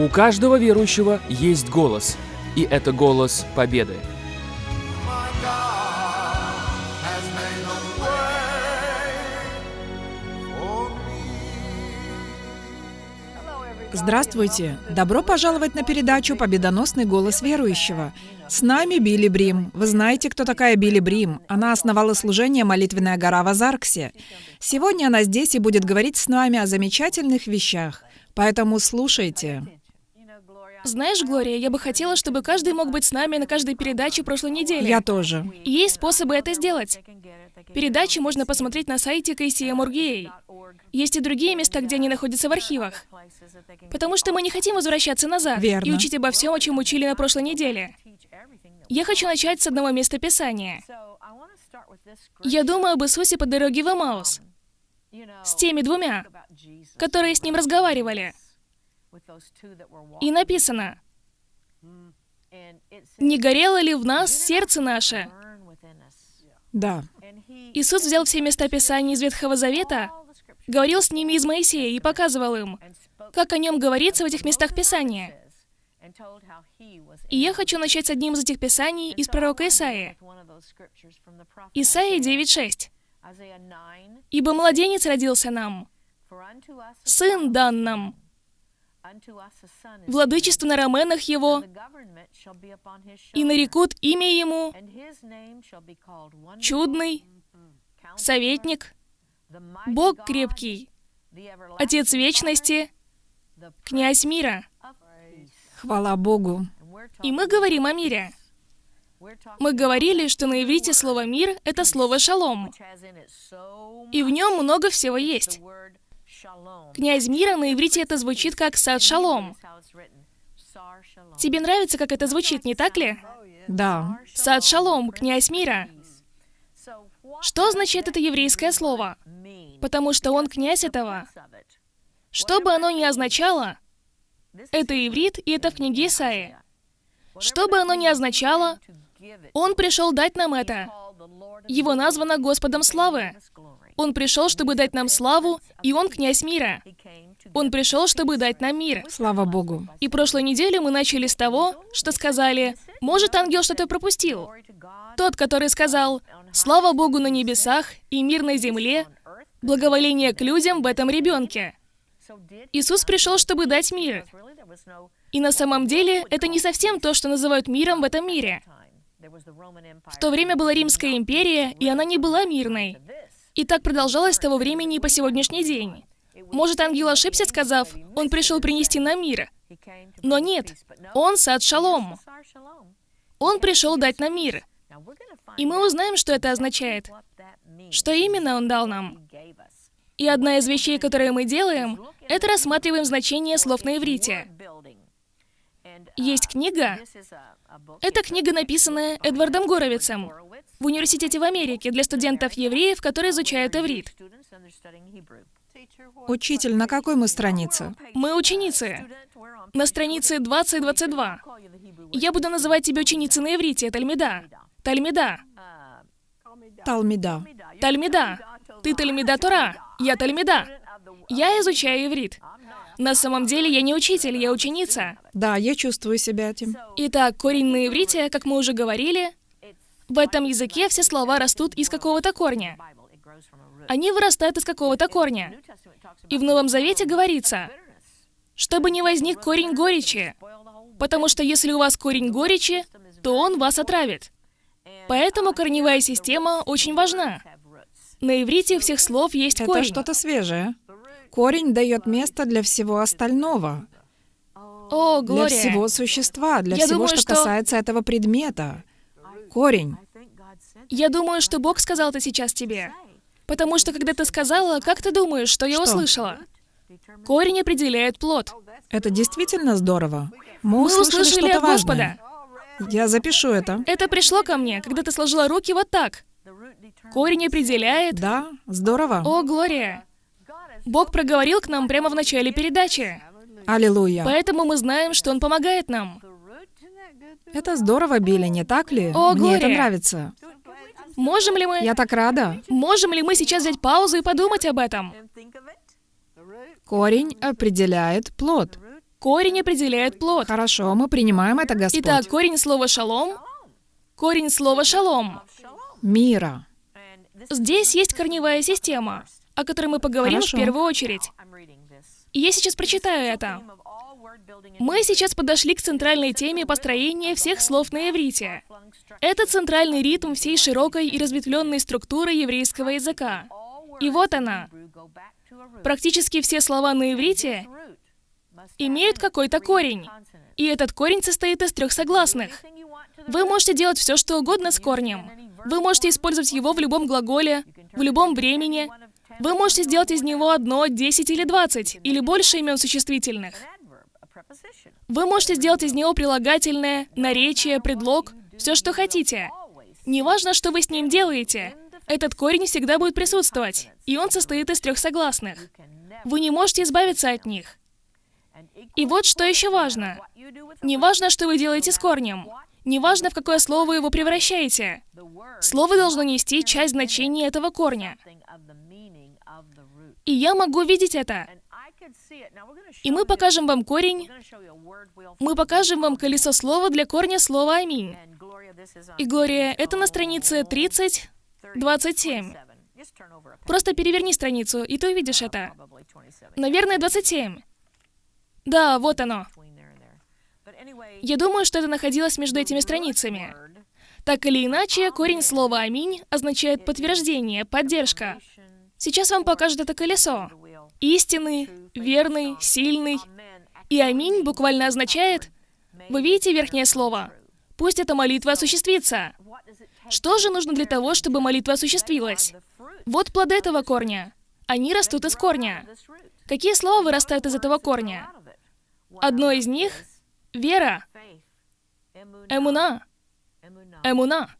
У каждого верующего есть голос, и это голос победы. Здравствуйте! Добро пожаловать на передачу «Победоносный голос верующего». С нами Билли Брим. Вы знаете, кто такая Билли Брим? Она основала служение «Молитвенная гора» в Азарксе. Сегодня она здесь и будет говорить с нами о замечательных вещах. Поэтому слушайте. Знаешь, Глория, я бы хотела, чтобы каждый мог быть с нами на каждой передаче прошлой недели. Я тоже. Есть способы это сделать. Передачи можно посмотреть на сайте KCM.org.ua. Есть и другие места, где они находятся в архивах. Потому что мы не хотим возвращаться назад Верно. и учить обо всем, о чем учили на прошлой неделе. Я хочу начать с одного места Писания. Я думаю об Иисусе по дороге в Эмаус. С теми двумя, которые с ним разговаривали. И написано, «Не горело ли в нас сердце наше?» Да. Иисус взял все места Писания из Ветхого Завета, говорил с ними из Моисея и показывал им, как о нем говорится в этих местах Писания. И я хочу начать с одним из этих Писаний из пророка Исаии. Исаия 9.6. «Ибо младенец родился нам, сын дан нам, владычество на раменах его, и нарекут имя ему чудный, советник, Бог крепкий, Отец вечности, князь мира. Хвала Богу. И мы говорим о мире. Мы говорили, что на иврите слово «мир» — это слово «шалом». И в нем много всего есть. Князь мира на иврите это звучит как «сад шалом». Тебе нравится, как это звучит, не так ли? Да. Сад шалом, князь мира. Что означает это еврейское слово? Потому что он князь этого. Что бы оно ни означало, это иврит, и это в книге Исаии. Что бы оно ни означало, он пришел дать нам это. Его названо Господом славы. Он пришел, чтобы дать нам славу, и он князь мира. Он пришел, чтобы дать нам мир. Слава Богу. И прошлой неделю мы начали с того, что сказали, может, ангел что-то пропустил. Тот, который сказал, слава Богу на небесах и мир на земле, благоволение к людям в этом ребенке. Иисус пришел, чтобы дать мир. И на самом деле, это не совсем то, что называют миром в этом мире. В то время была Римская империя, и она не была мирной. И так продолжалось с того времени и по сегодняшний день. Может, ангел ошибся, сказав, он пришел принести нам мир. Но нет, он сад шалом. Он пришел дать нам мир. И мы узнаем, что это означает. Что именно он дал нам. И одна из вещей, которые мы делаем, это рассматриваем значение слов на иврите. Есть книга. Это книга, написанная Эдвардом Горовицем в университете в Америке для студентов-евреев, которые изучают иврит. Учитель, на какой мы странице? Мы ученицы. На странице 20-22. Я буду называть тебя ученицей на иврите, Тальмида. Тальмида. Талмида. Тальмида. Ты Тальмида Тора. Я Тальмида. Я изучаю иврит. На самом деле я не учитель, я ученица. Да, я чувствую себя этим. Итак, корень на иврите, как мы уже говорили, в этом языке все слова растут из какого-то корня. Они вырастают из какого-то корня. И в Новом Завете говорится, чтобы не возник корень горечи, потому что если у вас корень горечи, то он вас отравит. Поэтому корневая система очень важна. На иврите у всех слов есть Это корень. что-то свежее. Корень дает место для всего остального. О, Для Глория. всего существа, для Я всего, думаю, что что- касается этого предмета. Корень. Я думаю, что Бог сказал это сейчас тебе. Потому что, когда ты сказала, как ты думаешь, что я Что? услышала? Корень определяет плод. Это действительно здорово. Мы Мы услышали услышали что-то от Господа. важное. Я запишу это. Это пришло ко мне, когда ты сложила руки вот так. Корень определяет... Да, здорово. О, Глория! Бог проговорил к нам прямо в начале передачи. Аллилуйя. Поэтому мы знаем, что Он помогает нам. Это здорово, Билли, не так ли? О, Мне это Глория. нравится. Можем ли мы... Я так рада. Можем ли мы сейчас взять паузу и подумать об этом? Корень определяет плод. Корень определяет плод. Хорошо, мы принимаем это, Господь. Итак, корень слова «шалом» — корень слова «шалом». Мира. Здесь есть корневая система, о которой мы поговорим Хорошо. в первую очередь. И я сейчас прочитаю это. Мы сейчас подошли к центральной теме построения всех слов на иврите. Это центральный ритм всей широкой и разветвленной структуры еврейского языка. И вот она. Практически все слова на иврите имеют какой-то корень. И этот корень состоит из трех согласных. Вы можете делать все, что угодно с корнем. Вы можете использовать его в любом глаголе, в любом времени. Вы можете сделать из него одно, десять или двадцать, или больше имен существительных. Вы можете сделать из него прилагательное, наречие, предлог, все, что хотите. Неважно, что вы с ним делаете, этот корень всегда будет присутствовать, и он состоит из трех согласных. Вы не можете избавиться от них. И вот что еще важно. Не важно, что вы делаете с корнем. Не важно, в какое слово вы его превращаете. Слово должно нести часть значения этого корня. И я могу видеть это. И мы покажем вам корень, мы покажем вам колесо слова для корня слова «Аминь». И, Глория, это на странице 30, 27. Просто переверни страницу, и ты увидишь это. Наверное, 27. Да, вот оно. Я думаю, что это находилось между этими страницами. Так или иначе, корень слова «Аминь» означает подтверждение, поддержка. Сейчас вам покажут это колесо. Истинный, верный, сильный. И «Аминь» буквально означает... Вы видите верхнее слово? Пусть эта молитва осуществится. Что же нужно для того, чтобы молитва осуществилась? Вот плоды этого корня. Они растут из корня. Какие слова вырастают из этого корня? Одно из них — вера. Эмуна. Эмуна.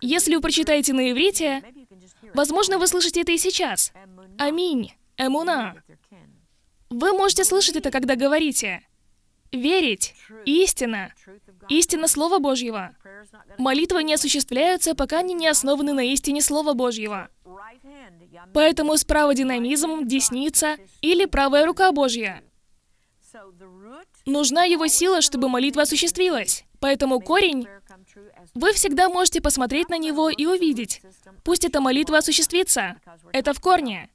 Если вы прочитаете на иврите, возможно, вы слышите это и сейчас. Аминь. Эмуна. Вы можете слышать это, когда говорите. Верить. Истина. Истина Слова Божьего. Молитвы не осуществляются, пока они не основаны на истине Слова Божьего. Поэтому справа динамизм, десница или правая рука Божья. Нужна его сила, чтобы молитва осуществилась. Поэтому корень, вы всегда можете посмотреть на него и увидеть. Пусть эта молитва осуществится. Это в корне.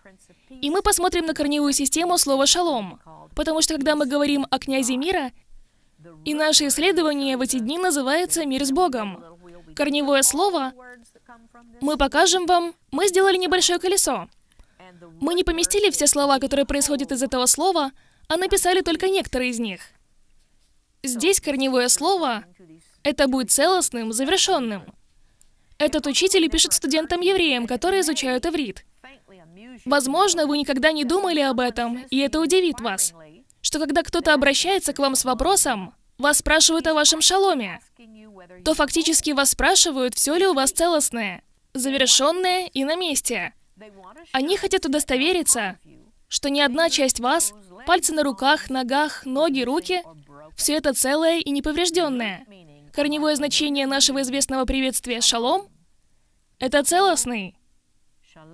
И мы посмотрим на корневую систему слова «шалом». Потому что когда мы говорим о князе мира, и наше исследование в эти дни называется «Мир с Богом». Корневое слово мы покажем вам. Мы сделали небольшое колесо. Мы не поместили все слова, которые происходят из этого слова, а написали только некоторые из них. Здесь корневое слово — это будет целостным, завершенным. Этот учитель пишет студентам-евреям, которые изучают иврит. Возможно, вы никогда не думали об этом, и это удивит вас, что когда кто-то обращается к вам с вопросом, вас спрашивают о вашем шаломе, то фактически вас спрашивают, все ли у вас целостное, завершенное и на месте. Они хотят удостовериться, что ни одна часть вас, пальцы на руках, ногах, ноги, руки, все это целое и неповрежденное. Корневое значение нашего известного приветствия «шалом» — это целостный,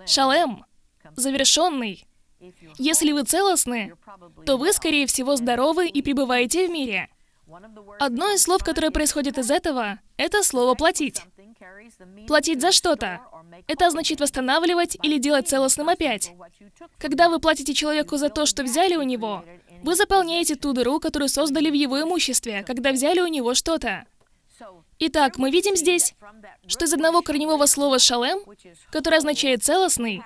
шалем, завершенный. Если вы целостны, то вы, скорее всего, здоровы и пребываете в мире. Одно из слов, которое происходит из этого, это слово «платить». Платить за что-то. Это значит восстанавливать или делать целостным опять. Когда вы платите человеку за то, что взяли у него, вы заполняете ту дыру, которую создали в его имуществе, когда взяли у него что-то. Итак, мы видим здесь, что из одного корневого слова «шалем», которое означает «целостный»,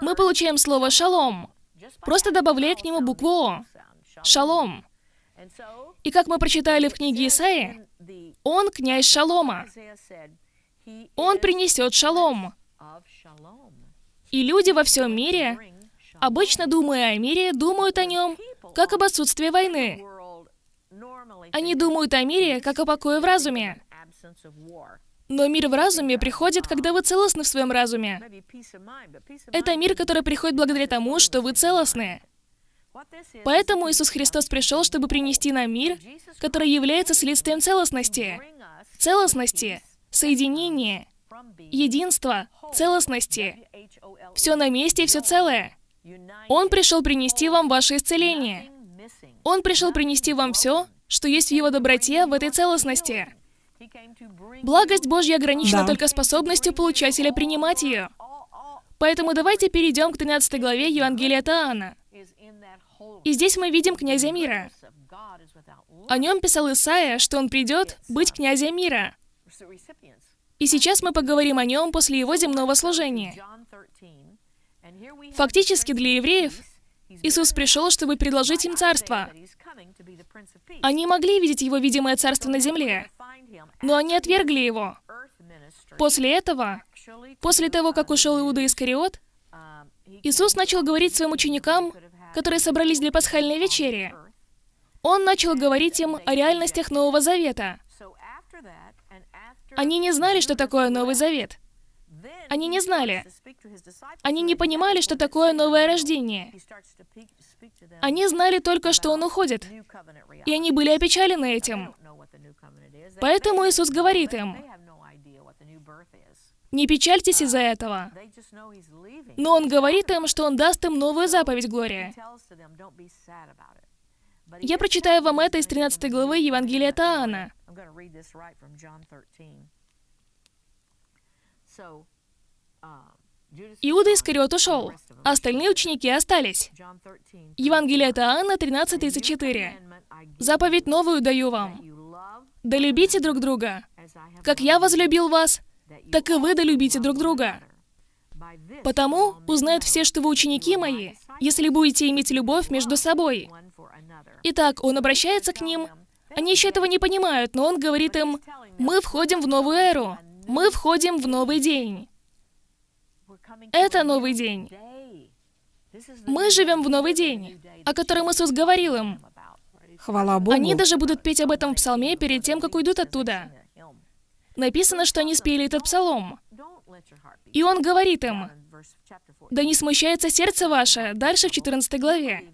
мы получаем слово «шалом», просто добавляя к нему букву «о». «Шалом». И как мы прочитали в книге Исаии, он князь Шалома. Он принесет шалом. И люди во всем мире, обычно думая о мире, думают о нем как об отсутствии войны. Они думают о мире как о покое в разуме. Но мир в разуме приходит, когда вы целостны в своем разуме. Это мир, который приходит благодаря тому, что вы целостны. Поэтому Иисус Христос пришел, чтобы принести нам мир, который является следствием целостности. Целостности, соединения, единства, целостности. Все на месте и все целое. Он пришел принести вам ваше исцеление. Он пришел принести вам все, что есть в Его доброте, в этой целостности. Благость Божья ограничена Да. только способностью получателя принимать ее. Поэтому давайте перейдем к 13 главе Евангелия от Иоанна. И здесь мы видим князя мира. О нем писал Исаия, что он придет быть князем мира. И сейчас мы поговорим о нем после его земного служения. Фактически для евреев Иисус пришел, чтобы предложить им царство. Они могли видеть его видимое царство на земле, но они отвергли его. После этого, после того, как ушел Иуда Искариот, Иисус начал говорить своим ученикам, которые собрались для пасхальной вечери. Он начал говорить им о реальностях Нового Завета. Они не знали, что такое Новый Завет. Они не знали. Они не понимали, что такое новое рождение. Они знали только, что он уходит. И они были опечалены этим. Поэтому Иисус говорит им, не печальтесь из-за этого. Но Он говорит им, что Он даст им новую заповедь, Глория. Я прочитаю вам это из 13 главы Евангелия от Иоанна. Иуда Искариот ушел, а остальные ученики остались. Евангелие от Иоанна 13.34. «Заповедь новую даю вам. Да любите друг друга. Как я возлюбил вас, так и вы да любите друг друга. Потому узнают все, что вы ученики мои, если будете иметь любовь между собой». Итак, он обращается к ним. Они еще этого не понимают, но он говорит им, «Мы входим в новую эру. Мы входим в новый день». Это новый день. Мы живем в новый день, о котором Иисус говорил им. Хвала Богу. Они даже будут петь об этом в псалме перед тем, как уйдут оттуда. Написано, что они спели этот псалом. И он говорит им, «Да не смущается сердце ваше», дальше в 14 главе.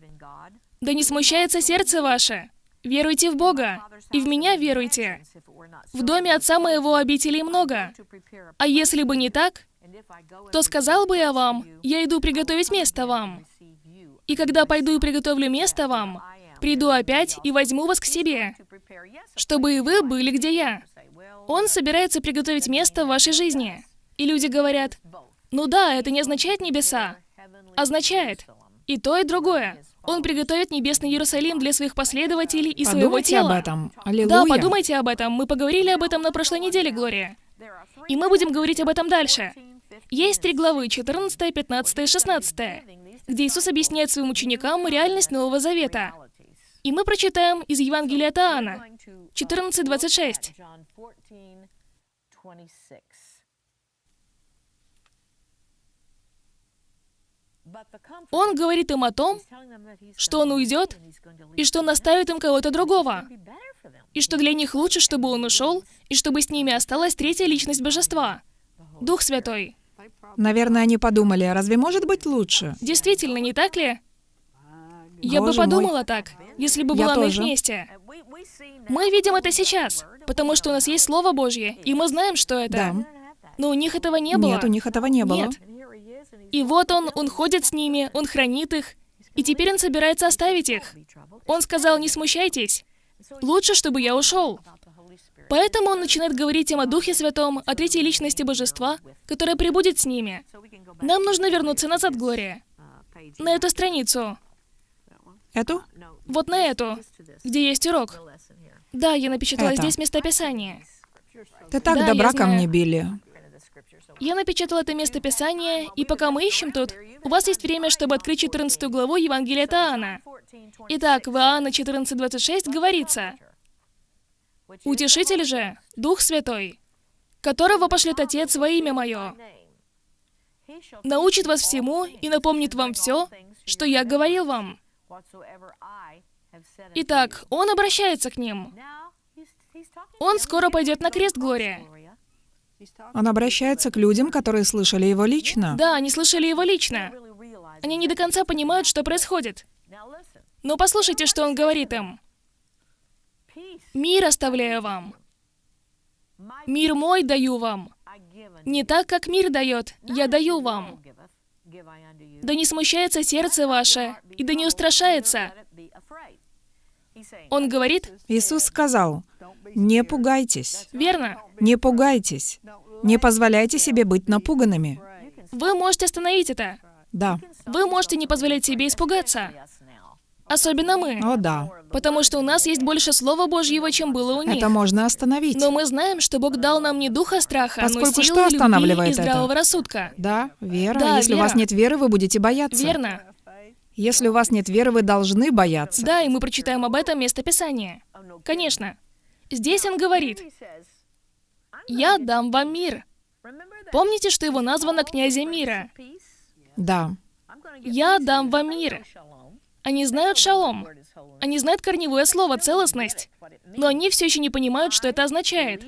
«Да не смущается сердце ваше. Веруйте в Бога, и в меня веруйте. В доме отца моего обителей много. А если бы не так, то сказал бы я вам, я иду приготовить место вам. И когда пойду и приготовлю место вам, приду опять и возьму вас к себе, чтобы и вы были, где я. Он собирается приготовить место в вашей жизни. И люди говорят, ну да, это не означает небеса. Означает и то, и другое. Он приготовит небесный Иерусалим для своих последователей и своего Подумайте тела. об этом. Аллилуйя. Да, подумайте об этом. Мы поговорили об этом на прошлой неделе, Глория. И мы будем говорить об этом дальше. Есть три главы, 14, 15 и 16, где Иисус объясняет своим ученикам реальность Нового Завета. И мы прочитаем из Евангелия от Иоанна, 14.26. Он говорит им о том, что он уйдет, и что он оставит им кого-то другого, и что для них лучше, чтобы он ушел, и чтобы с ними осталась третья личность Божества, Дух Святой. Наверное, они подумали, «А разве может быть лучше? Действительно, не так ли? Я бы мой. подумала так, если бы Я была на их тоже. месте. Мы видим это сейчас, потому что у нас есть Слово Божье, и мы знаем, что это. Да. Но у них этого не было. Нет, у них этого не было. Нет. И вот он, он ходит с ними, он хранит их, и теперь он собирается оставить их. Он сказал, не смущайтесь. Лучше, чтобы я ушел. Поэтому он начинает говорить им о Духе Святом, о третьей личности Божества, которая прибудет с ними. Нам нужно вернуться назад, Глория. На эту страницу. Эту? Вот на эту, где есть урок. Да, я напечатала Это. здесь местописание. Ты так Да, добра ко мне, Билли. Я напечатала это местописание, и пока мы ищем тут, у вас есть время, чтобы открыть 14 главу Евангелия от Иоанна. Итак, в Иоанна 14.26 говорится, «Утешитель же, Дух Святой, которого пошлет Отец во имя Мое, научит вас всему и напомнит вам все, что я говорил вам». Итак, Он обращается к ним. Он скоро пойдет на крест, Глория. Он обращается к людям, которые слышали его лично. Да, они слышали его лично. Они не до конца понимают, что происходит. Но послушайте, что он говорит им. «Мир оставляю вам. Мир мой даю вам. Не так, как мир дает, я даю вам. Да не смущается сердце ваше, и да не устрашается. Он говорит, Иисус сказал, не пугайтесь, верно, не пугайтесь, не позволяйте себе быть напуганными. вы можете остановить это. Да, Вы можете не позволять себе испугаться. Особенно мы. о да, Потому что у нас есть больше Слова Божьего, чем было у них. это можно остановить. Но мы знаем, что Бог дал нам не духа страха, Поскольку но силу, что любви останавливает и это? здравого рассудка. Да, вера. Да, Если у вас вера. нет веры, вы будете бояться. Верно? Если у вас нет веры, вы должны бояться. Да, и мы прочитаем об этом место Писания. Конечно. Здесь он говорит, «Я дам вам мир». Помните, что его названо князем мира? Да. «Я дам вам мир». Они знают шалом. Они знают корневое слово «целостность». Но они все еще не понимают, что это означает.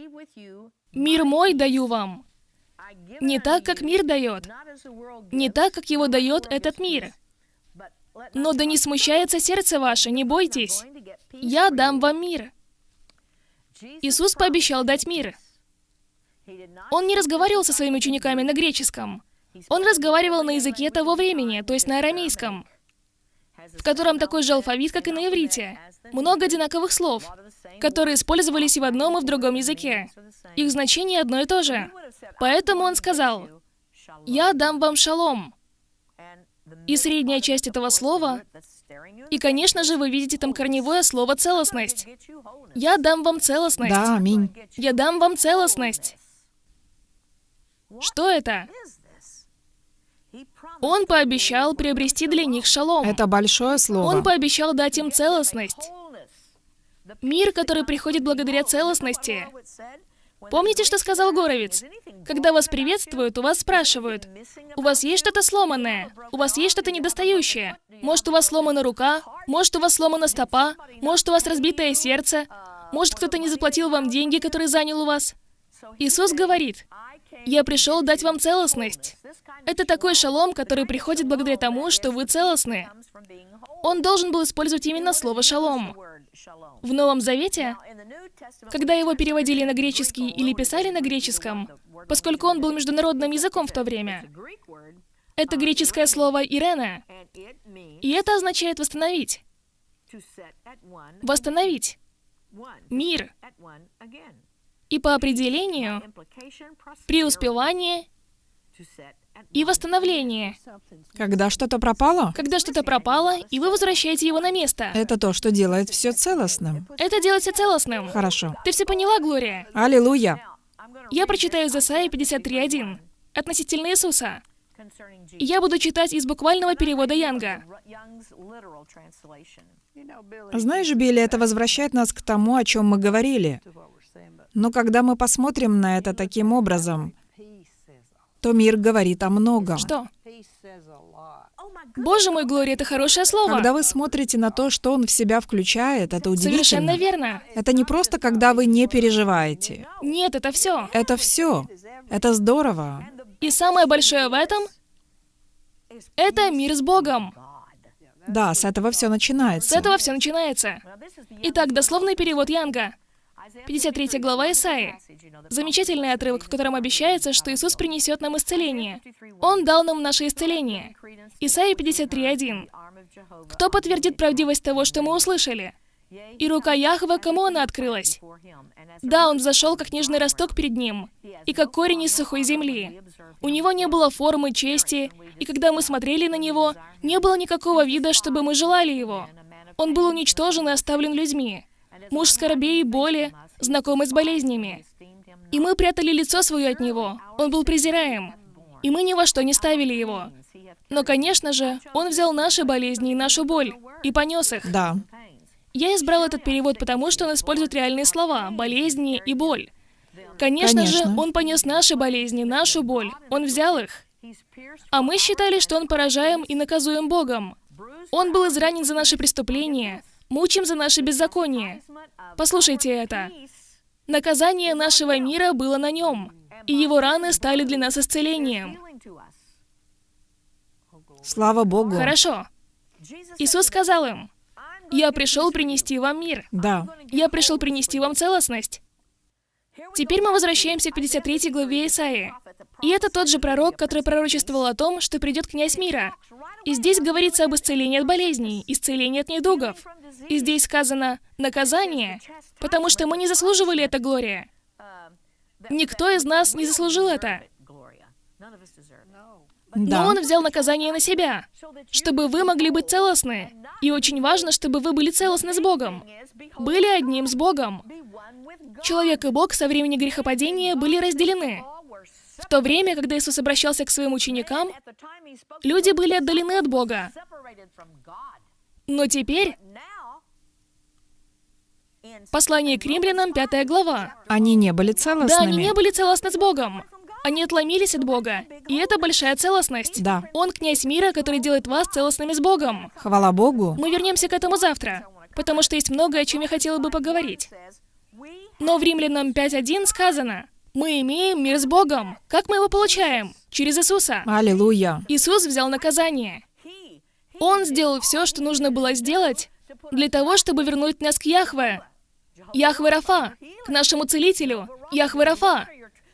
«Мир мой даю вам». Не так, как мир дает. Не так, как его дает этот мир. Но да не смущается сердце ваше, не бойтесь. Я дам вам мир. Иисус пообещал дать мир. Он не разговаривал со своими учениками на греческом. Он разговаривал на языке того времени, то есть на арамейском, в котором такой же алфавит, как и на иврите. Много одинаковых слов, которые использовались и в одном, и в другом языке. Их значение одно и то же. Поэтому он сказал, «Я дам вам шалом». И средняя часть этого слова, и, конечно же, вы видите там корневое слово «целостность». Я дам вам целостность. Да, аминь. Я дам вам целостность. Что это? Он пообещал приобрести для них шалом. Это большое слово. Он пообещал дать им целостность. Мир, который приходит благодаря целостности. Помните, что сказал Горовец? Когда вас приветствуют, у вас спрашивают, у вас есть что-то сломанное? У вас есть что-то недостающее? Может, у вас сломана рука? Может, у вас сломана стопа? Может, у вас разбитое сердце? Может, кто-то не заплатил вам деньги, которые занял у вас? Иисус говорит, «Я пришел дать вам целостность». Это такой шалом, который приходит благодаря тому, что вы целостны. Он должен был использовать именно слово «шалом». В Новом Завете, когда его переводили на греческий или писали на греческом, поскольку он был международным языком в то время, это греческое слово «ирена», и это означает «восстановить». Восстановить. Мир. И по определению, преуспевание и восстановление. Когда что-то пропало, Когда что-то пропало, и вы возвращаете его на место. это то, что делает все целостным. Это делает все целостным. Хорошо. Ты все поняла, Глория? Аллилуйя. Я прочитаю из Исаии 53.1 относительно Иисуса. И я буду читать из буквального перевода Янга. Знаешь, Билли, это возвращает нас к тому, о чем мы говорили. Но когда мы посмотрим на это таким образом, то мир говорит о многом. Что? Боже мой, Глория, это хорошее слово. Когда вы смотрите на то, что он в себя включает, это Совершенно удивительно. верно. Это не просто, когда вы не переживаете. Нет, это все. Это все. Это здорово. И самое большое в этом — это мир с Богом. Да, с этого все С начинается. этого все начинается. Итак, дословный перевод Янга. 53 глава Исаии. Замечательный отрывок, в котором обещается, что Иисус принесет нам исцеление. Он дал нам наше исцеление. Исаия 53.1. Кто подтвердит правдивость того, что мы услышали? И рука Яхве, кому она открылась? Да, он зашел, как нежный росток перед ним, и как корень из сухой земли. У него не было формы, чести, и когда мы смотрели на него, не было никакого вида, чтобы мы желали его. Он был уничтожен и оставлен людьми. Муж скорбей и боли, знакомый с болезнями. И мы прятали лицо свое от него. Он был презираем. И мы ни во что не ставили его. Но, конечно же, он взял наши болезни и нашу боль и понес их. Да. Я избрал этот перевод, потому что он использует реальные слова «болезни» и «боль». Конечно, же, Конечно. он понес наши болезни, нашу боль. Он взял их. А мы считали, что он поражаем и наказуем Богом. Он был изранен за наши преступления, мучим за наши беззакония. Послушайте это. Наказание нашего мира было на нем, и его раны стали для нас исцелением. Слава Богу. Хорошо. Иисус сказал им, «Я пришел принести вам мир. Да. Я пришел принести вам целостность». Теперь мы возвращаемся к 53 главе Исаии. И это тот же пророк, который пророчествовал о том, что придет князь мира. И здесь говорится об исцелении от болезней, исцелении от недугов. И здесь сказано «наказание», потому что мы не заслуживали это Глория. Никто из нас не заслужил это. Но Да. он взял наказание на себя, чтобы вы могли быть целостны. И очень важно, чтобы вы были целостны с Богом. Были одним с Богом. Человек и Бог со времени грехопадения были разделены. В то время, когда Иисус обращался к своим ученикам, люди были отдалены от Бога. Но теперь послание к римлянам, пятая глава. Они не были целостными. Да, они не были целостны с Богом. Они отломились от Бога. И это большая целостность. Да. Он князь мира, который делает вас целостными с Богом. Хвала Богу. Мы вернемся к этому завтра, потому что есть многое, о чем я хотела бы поговорить. Но в Римлянам 5.1 сказано, мы имеем мир с Богом. Как мы его получаем? Через Иисуса. Аллилуйя. Иисус взял наказание. Он сделал все, что нужно было сделать для того, чтобы вернуть нас к Яхве. Яхве Рафа, к нашему целителю. Яхве Рафа,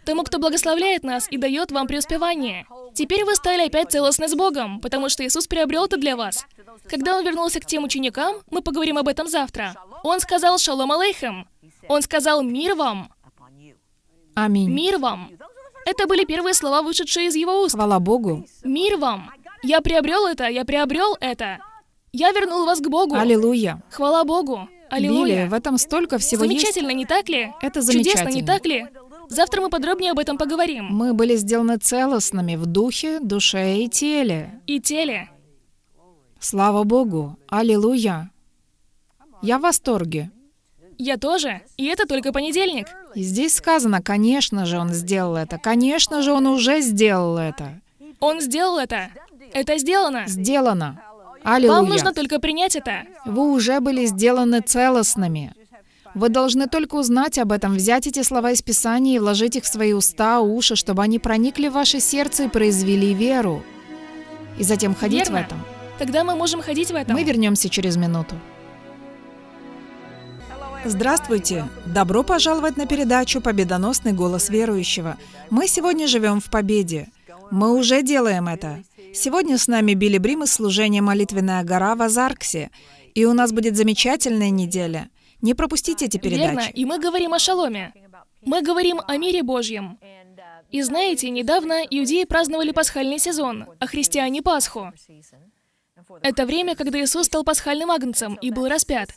тому, кто благословляет нас и дает вам преуспевание. Теперь вы стали опять целостны с Богом, потому что Иисус приобрел это для вас. Когда Он вернулся к тем ученикам, мы поговорим об этом завтра. Он сказал «Шалом алейхем». Он сказал «Мир вам». Аминь. Мир вам. Это были первые слова, вышедшие из его уст. Хвала Богу. Мир вам. Я приобрел это, я приобрел это. Я вернул вас к Богу. Аллилуйя. Хвала Богу. Билли, Аллилуйя. в этом столько всего есть. Замечательно, не так ли? Это Чудесно, не замечательно. так ли? Завтра мы подробнее об этом поговорим. Мы были сделаны целостными в духе, душе и теле. И теле. Слава Богу. Аллилуйя. Я в восторге. Я тоже. И это только понедельник. И здесь сказано, конечно же, он сделал это. Конечно же, он уже сделал это. Он сделал это. Это сделано. Сделано. Вам Аллилуйя. нужно только принять это. Вы уже были сделаны целостными. Вы должны только узнать об этом, взять эти слова из Писания и вложить их в свои уста, уши, чтобы они проникли в ваше сердце и произвели веру. И затем ходить Верно. в этом. Тогда мы можем ходить в этом. Мы вернемся через минуту. Здравствуйте! Добро пожаловать на передачу «Победоносный голос верующего». Мы сегодня живем в победе. Мы уже делаем это. Сегодня с нами Билли Брим из служения «Молитвенная гора» в Азарксе. И у нас будет замечательная неделя. Не пропустите эти Верно. передачи. И мы говорим о шаломе. Мы говорим о мире Божьем. И знаете, недавно иудеи праздновали пасхальный сезон, а христиане — Пасху. Это время, когда Иисус стал пасхальным агнцем и был распят.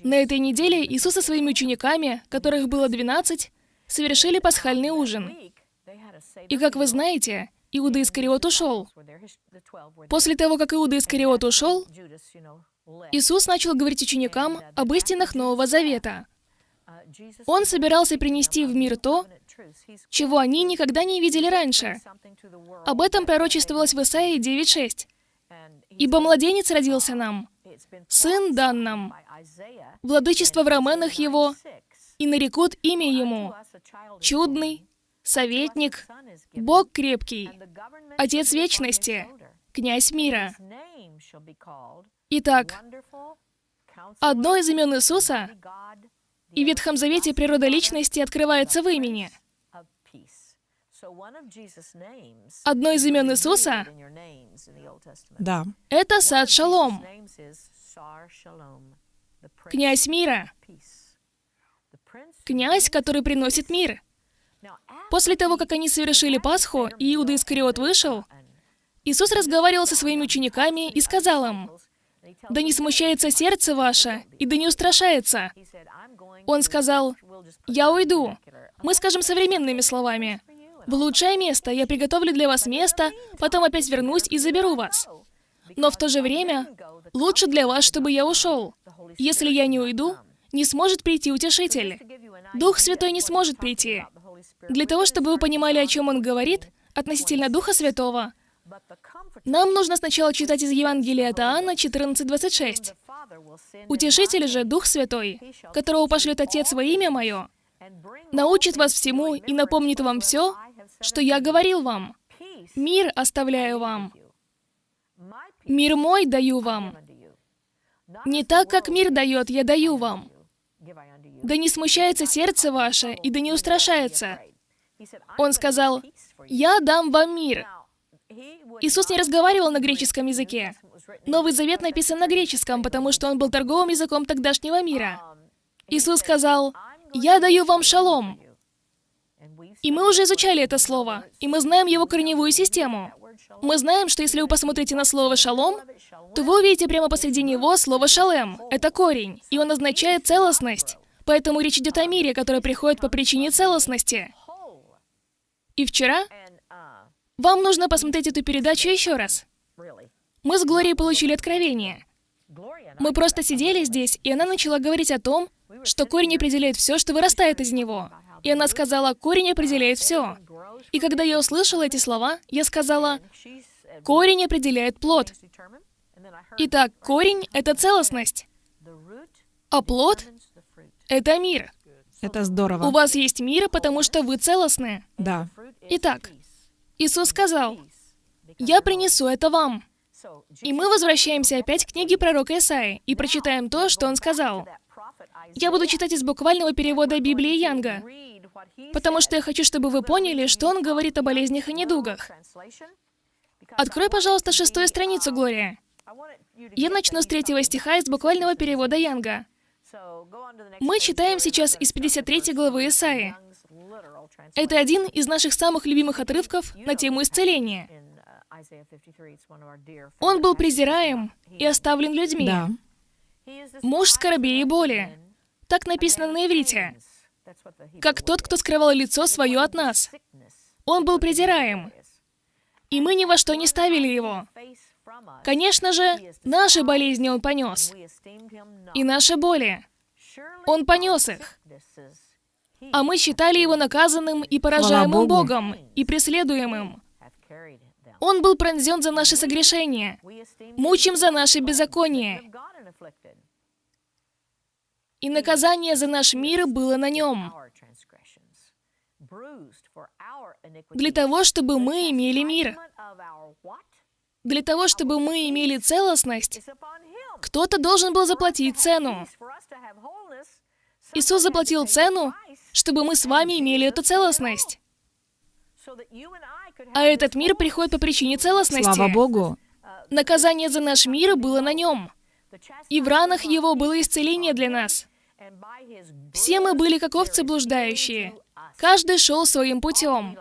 На этой неделе Иисус со своими учениками, которых было 12, совершили пасхальный ужин. И как вы знаете, Иуда Искариот ушел. После того, как Иуда Искариот ушел, Иисус начал говорить ученикам об истинах Нового Завета. Он собирался принести в мир то, чего они никогда не видели раньше. Об этом пророчествовалось в Исаии 9.6. «Ибо младенец родился нам, сын дан нам, владычество в раменах его, и нарекут имя ему, чудный, советник, Бог крепкий, Отец вечности, князь мира». Итак, одно из имен Иисуса и в Ветхом Завете природа личности открывается в имени. Одно из имен Иисуса Да. — это Сад Шалом, князь мира, князь, который приносит мир. После того, как они совершили Пасху, и Иуда Искариот вышел, Иисус разговаривал со своими учениками и сказал им, «Да не смущается сердце ваше, и да не устрашается». Он сказал, «Я уйду». Мы скажем современными словами. «В лучшее место, я приготовлю для вас место, потом опять вернусь и заберу вас». Но в то же время лучше для вас, чтобы я ушел. Если я не уйду, не сможет прийти утешитель. Дух Святой не сможет прийти. Для того, чтобы вы понимали, о чем он говорит, относительно Духа Святого, нам нужно сначала читать из Евангелия от Иоанна 14.26. «Утешитель же, Дух Святой, которого пошлет Отец во имя Мое, научит вас всему и напомнит вам все, что я говорил вам. Мир оставляю вам. Мир мой даю вам. Не так, как мир дает, я даю вам. Да не смущается сердце ваше, и да не устрашается. Он сказал, «Я дам вам мир». Иисус не разговаривал на греческом языке. Новый Завет написан на греческом, потому что он был торговым языком тогдашнего мира. Иисус сказал, «Я даю вам шалом». И мы уже изучали это слово, и мы знаем его корневую систему. Мы знаем, что если вы посмотрите на слово «шалом», то вы увидите прямо посреди него слово «шалем». Это корень, и он означает целостность. Поэтому речь идет о мире, который приходит по причине целостности. И вчера вам нужно посмотреть эту передачу еще раз. Мы с Глорией получили откровение. Мы просто сидели здесь, и она начала говорить о том, что корень определяет все, что вырастает из него. И она сказала, корень определяет все. И когда я услышала эти слова, я сказала, корень определяет плод. Итак, корень — это целостность, а плод — это мир. Это здорово. У вас есть мир, потому что вы целостны. Да. Итак, Иисус сказал, «Я принесу это вам». И мы возвращаемся опять к книге пророка Исаи и прочитаем то, что он сказал. Я буду читать из буквального перевода Библии Янга, потому что я хочу, чтобы вы поняли, что он говорит о болезнях и недугах. Открой, пожалуйста, шестую страницу, Глория. Я начну с третьего стиха из буквального перевода Янга. Мы читаем сейчас из 53 главы Исаи. Это один из наших самых любимых отрывков на тему исцеления. Он был презираем и оставлен людьми. Да. Муж скорби и боли. Так написано на иврите. Как тот, кто скрывал лицо свое от нас. Он был презираем. И мы ни во что не ставили его. Конечно же, наши болезни он понес. И наши боли. Он понес их. А мы считали его наказанным и поражаемым. Богом, и преследуемым. Он был пронзен за наши согрешения, мучим за наши беззакония, и наказание за наш мир было на нем, для того, чтобы мы имели мир, для того, чтобы мы имели целостность, кто-то должен был заплатить цену. Иисус заплатил цену, чтобы мы с вами имели эту целостность. А этот мир приходит по причине целостности. Слава Богу. Наказание за наш мир было на нем. И в ранах его было исцеление для нас. Все мы были как овцы блуждающие. Каждый шел своим путем.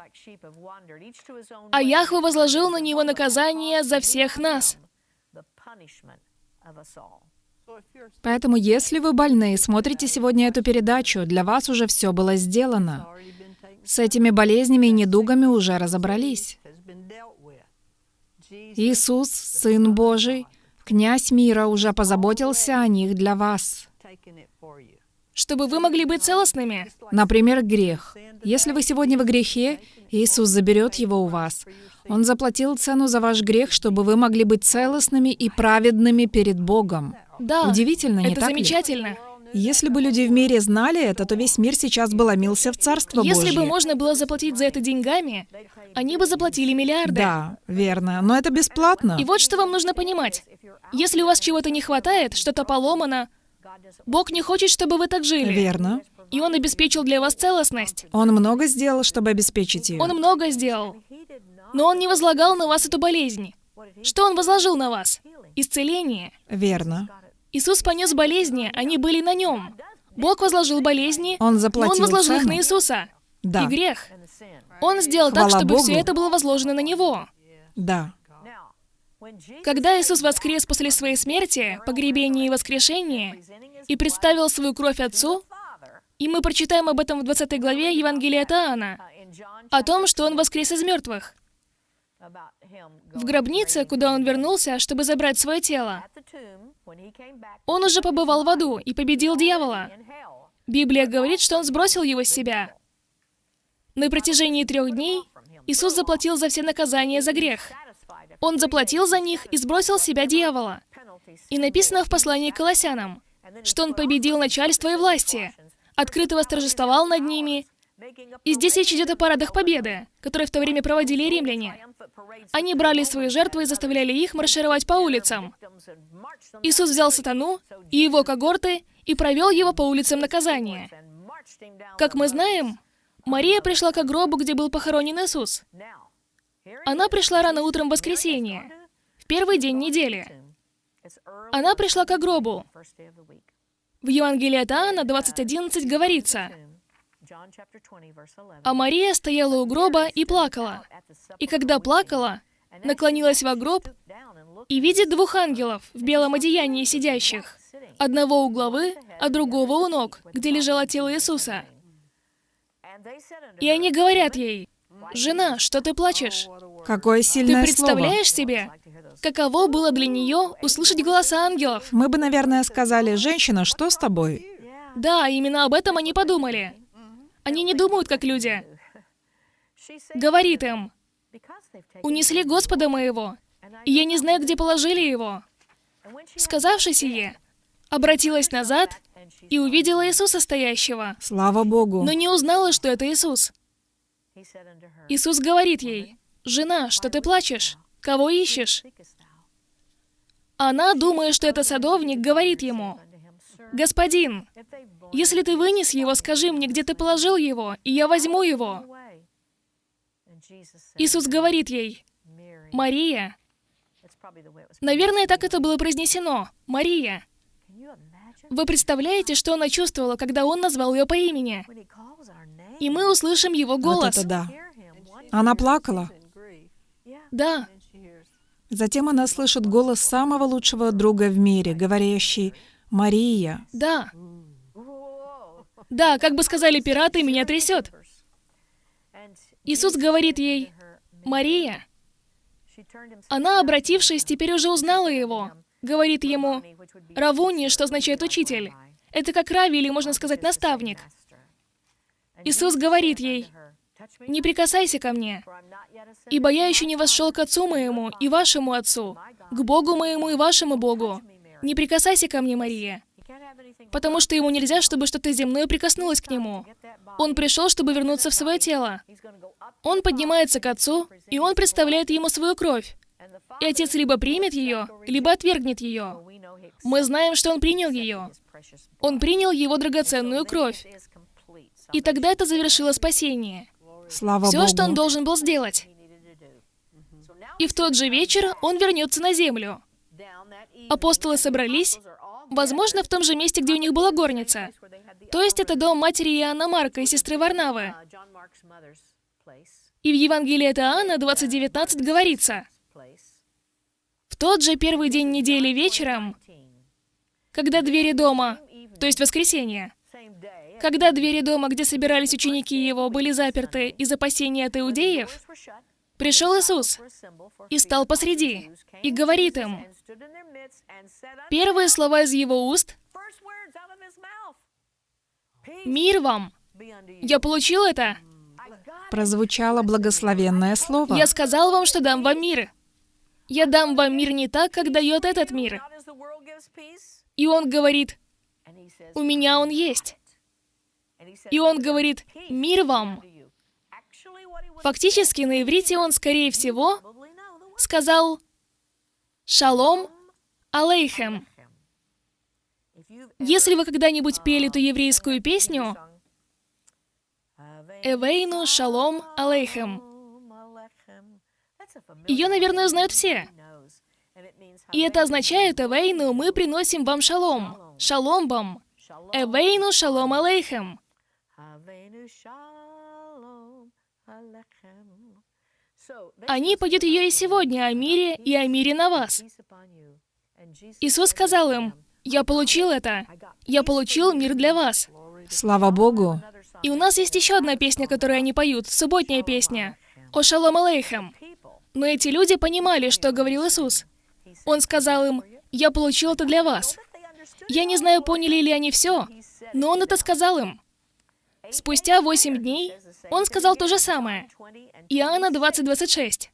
А Яхве возложил на него наказание за всех нас. Поэтому, если вы больны и смотрите сегодня эту передачу, для вас уже все было сделано. С этими болезнями и недугами уже разобрались. Иисус, Сын Божий, князь мира, уже позаботился о них для вас. Чтобы вы могли быть целостными. Например, грех. Если вы сегодня в грехе, Иисус заберет его у вас. Он заплатил цену за ваш грех, чтобы вы могли быть целостными и праведными перед Богом. Да, Удивительно, не это так ли? замечательно. Если бы люди в мире знали это, то весь мир сейчас бы ломился в Царство Если Божье. бы можно было заплатить за это деньгами, они бы заплатили миллиарды. Да, верно. Но это бесплатно. И вот что вам нужно понимать. Если у вас чего-то не хватает, что-то поломано, Бог не хочет, чтобы вы так жили. Верно. И Он обеспечил для вас целостность. Он много сделал, чтобы обеспечить ее. Он много сделал. Но Он не возлагал на вас эту болезнь. Что Он возложил на вас? Исцеление. Верно. Иисус понес болезни, они были на Нем. Бог возложил болезни, Он но Он заплатил возложил их цену. на Иисуса. Да. И грех. Он сделал так, Хвала чтобы Богу. все это было возложено на Него. Да. Когда Иисус воскрес после своей смерти, погребения и воскрешения, и представил свою кровь Отцу, и мы прочитаем об этом в 20 главе Евангелия от Иоанна, о том, что Он воскрес из мертвых. В гробнице, куда Он вернулся, чтобы забрать свое тело, Он уже побывал в аду и победил дьявола. Библия говорит, что Он сбросил его с себя. На протяжении трех дней Иисус заплатил за все наказания за грех. Он заплатил за них и сбросил с себя дьявола. И написано в послании к Колоссянам, что Он победил начальство и власти, открыто восторжествовал над ними. И здесь речь идет о парадах победы, которые в то время проводили римляне. Они брали свои жертвы и заставляли их маршировать по улицам. Иисус взял сатану и его когорты и провел его по улицам наказания. Как мы знаем, Мария пришла к гробу, где был похоронен Иисус. Она пришла рано утром в воскресенье, в первый день недели. Она пришла к гробу. В Евангелии от Иоанна 20.11 говорится, «А Мария стояла у гроба и плакала. И когда плакала, наклонилась во гроб и видит двух ангелов в белом одеянии сидящих, одного у главы, а другого у ног, где лежало тело Иисуса. И они говорят ей, «Жена, что ты плачешь? Какое Ты сильное представляешь себе, каково было для нее услышать голоса ангелов? слово. Мы бы, наверное, сказали, «Женщина, что с тобой?» Да, именно об этом они подумали. Они не думают, как люди. Говорит им, «Унесли Господа моего, и я не знаю, где положили его». Сказавши сие, обратилась назад и увидела Иисуса стоящего, Слава Богу. но не узнала, что это Иисус. Иисус говорит ей, «Жена, что ты плачешь? Кого ищешь?» Она, думая, что это садовник, говорит ему, «Господин, если ты вынес его, скажи мне, где ты положил его, и я возьму его». Иисус говорит ей, «Мария». Наверное, так это было произнесено. «Мария». Вы представляете, что она чувствовала, когда он назвал ее по имени? И мы услышим его Вот голос. это да. Она плакала. Да, Затем она слышит голос самого лучшего друга в мире, говорящий «Мария». да. Да, как бы сказали пираты, меня трясет. Иисус говорит ей, «Мария». Она, обратившись, теперь уже узнала его. Говорит ему, «Равуни», что означает «учитель». Это как Рави, или можно сказать «наставник». Иисус говорит ей, «Не прикасайся ко мне, ибо я еще не вошел к Отцу моему и вашему Отцу, к Богу моему и вашему Богу. Не прикасайся ко мне, Мария». Потому что ему нельзя, чтобы что-то земное прикоснулось к нему. Он пришел, чтобы вернуться в свое тело. Он поднимается к Отцу, и он представляет ему свою кровь. И Отец либо примет ее, либо отвергнет ее. Мы знаем, что он принял ее. Он принял его драгоценную кровь. И тогда это завершило спасение. Слава Все, Богу. что он должен был сделать. И в тот же вечер он вернется на землю. Апостолы собрались, возможно, в том же месте, где у них была горница. То есть это дом матери Иоанна Марка и сестры Варнавы. И в Евангелии от Иоанна 20.19 говорится, «В тот же первый день недели вечером, когда двери дома, то есть воскресенье, когда двери дома, где собирались ученики его, были заперты из опасения от иудеев, пришел Иисус и стал посреди, и говорит им, первые слова из его уст «Мир вам! Я получил это! Прозвучало благословенное слово. Я сказал вам, что дам вам мир! Я дам вам мир не так, как дает этот мир!» И он говорит, «У меня он есть!» И он говорит, «Мир вам!» Фактически на иврите он, скорее всего, сказал «Шалом алейхем». Если вы когда-нибудь пели ту еврейскую песню «Эвейну шалом алейхем», ее, наверное, знают все. И это означает «Эвейну, мы приносим вам шалом». Шалом вам. Эвейну шалом алейхем. Они поют ее и сегодня о мире и о мире на вас. Иисус сказал им, «Я получил это. Я получил мир для вас». Слава Богу. И у нас есть еще одна песня, которую они поют, субботняя песня, «О шалом алейхем». Но эти люди понимали, что говорил Иисус. Он сказал им, «Я получил это для вас». Я не знаю, поняли ли они все, но он это сказал им. Спустя восемь дней он сказал то же самое. Иоанна 20.26.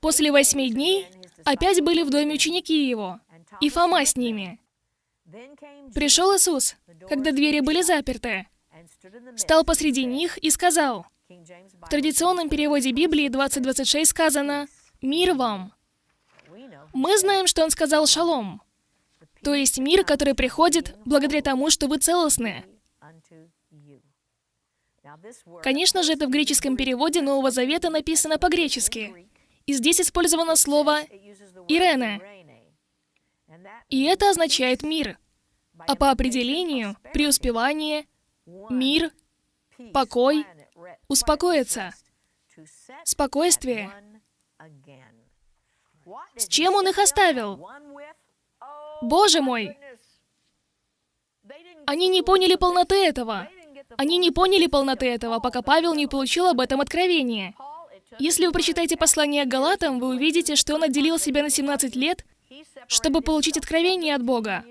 После восьми дней опять были в доме ученики его, и Фома с ними. Пришел Иисус, когда двери были заперты, стал посреди них и сказал, в традиционном переводе Библии 20.26 сказано «Мир вам». Мы знаем, что он сказал «Шалом», то есть мир, который приходит благодаря тому, что вы целостны. Конечно же, это в греческом переводе Нового Завета написано по-гречески. И здесь использовано слово «ирене», и это означает «мир». А по определению — преуспевание, мир, покой, успокоиться, спокойствие. С чем он их оставил? Боже мой! Они не поняли полноты этого. Они не поняли полноты этого, пока Павел не получил об этом откровение. Если вы прочитаете послание к Галатам, вы увидите, что он отделил себя на 17 лет, чтобы получить откровение от Бога.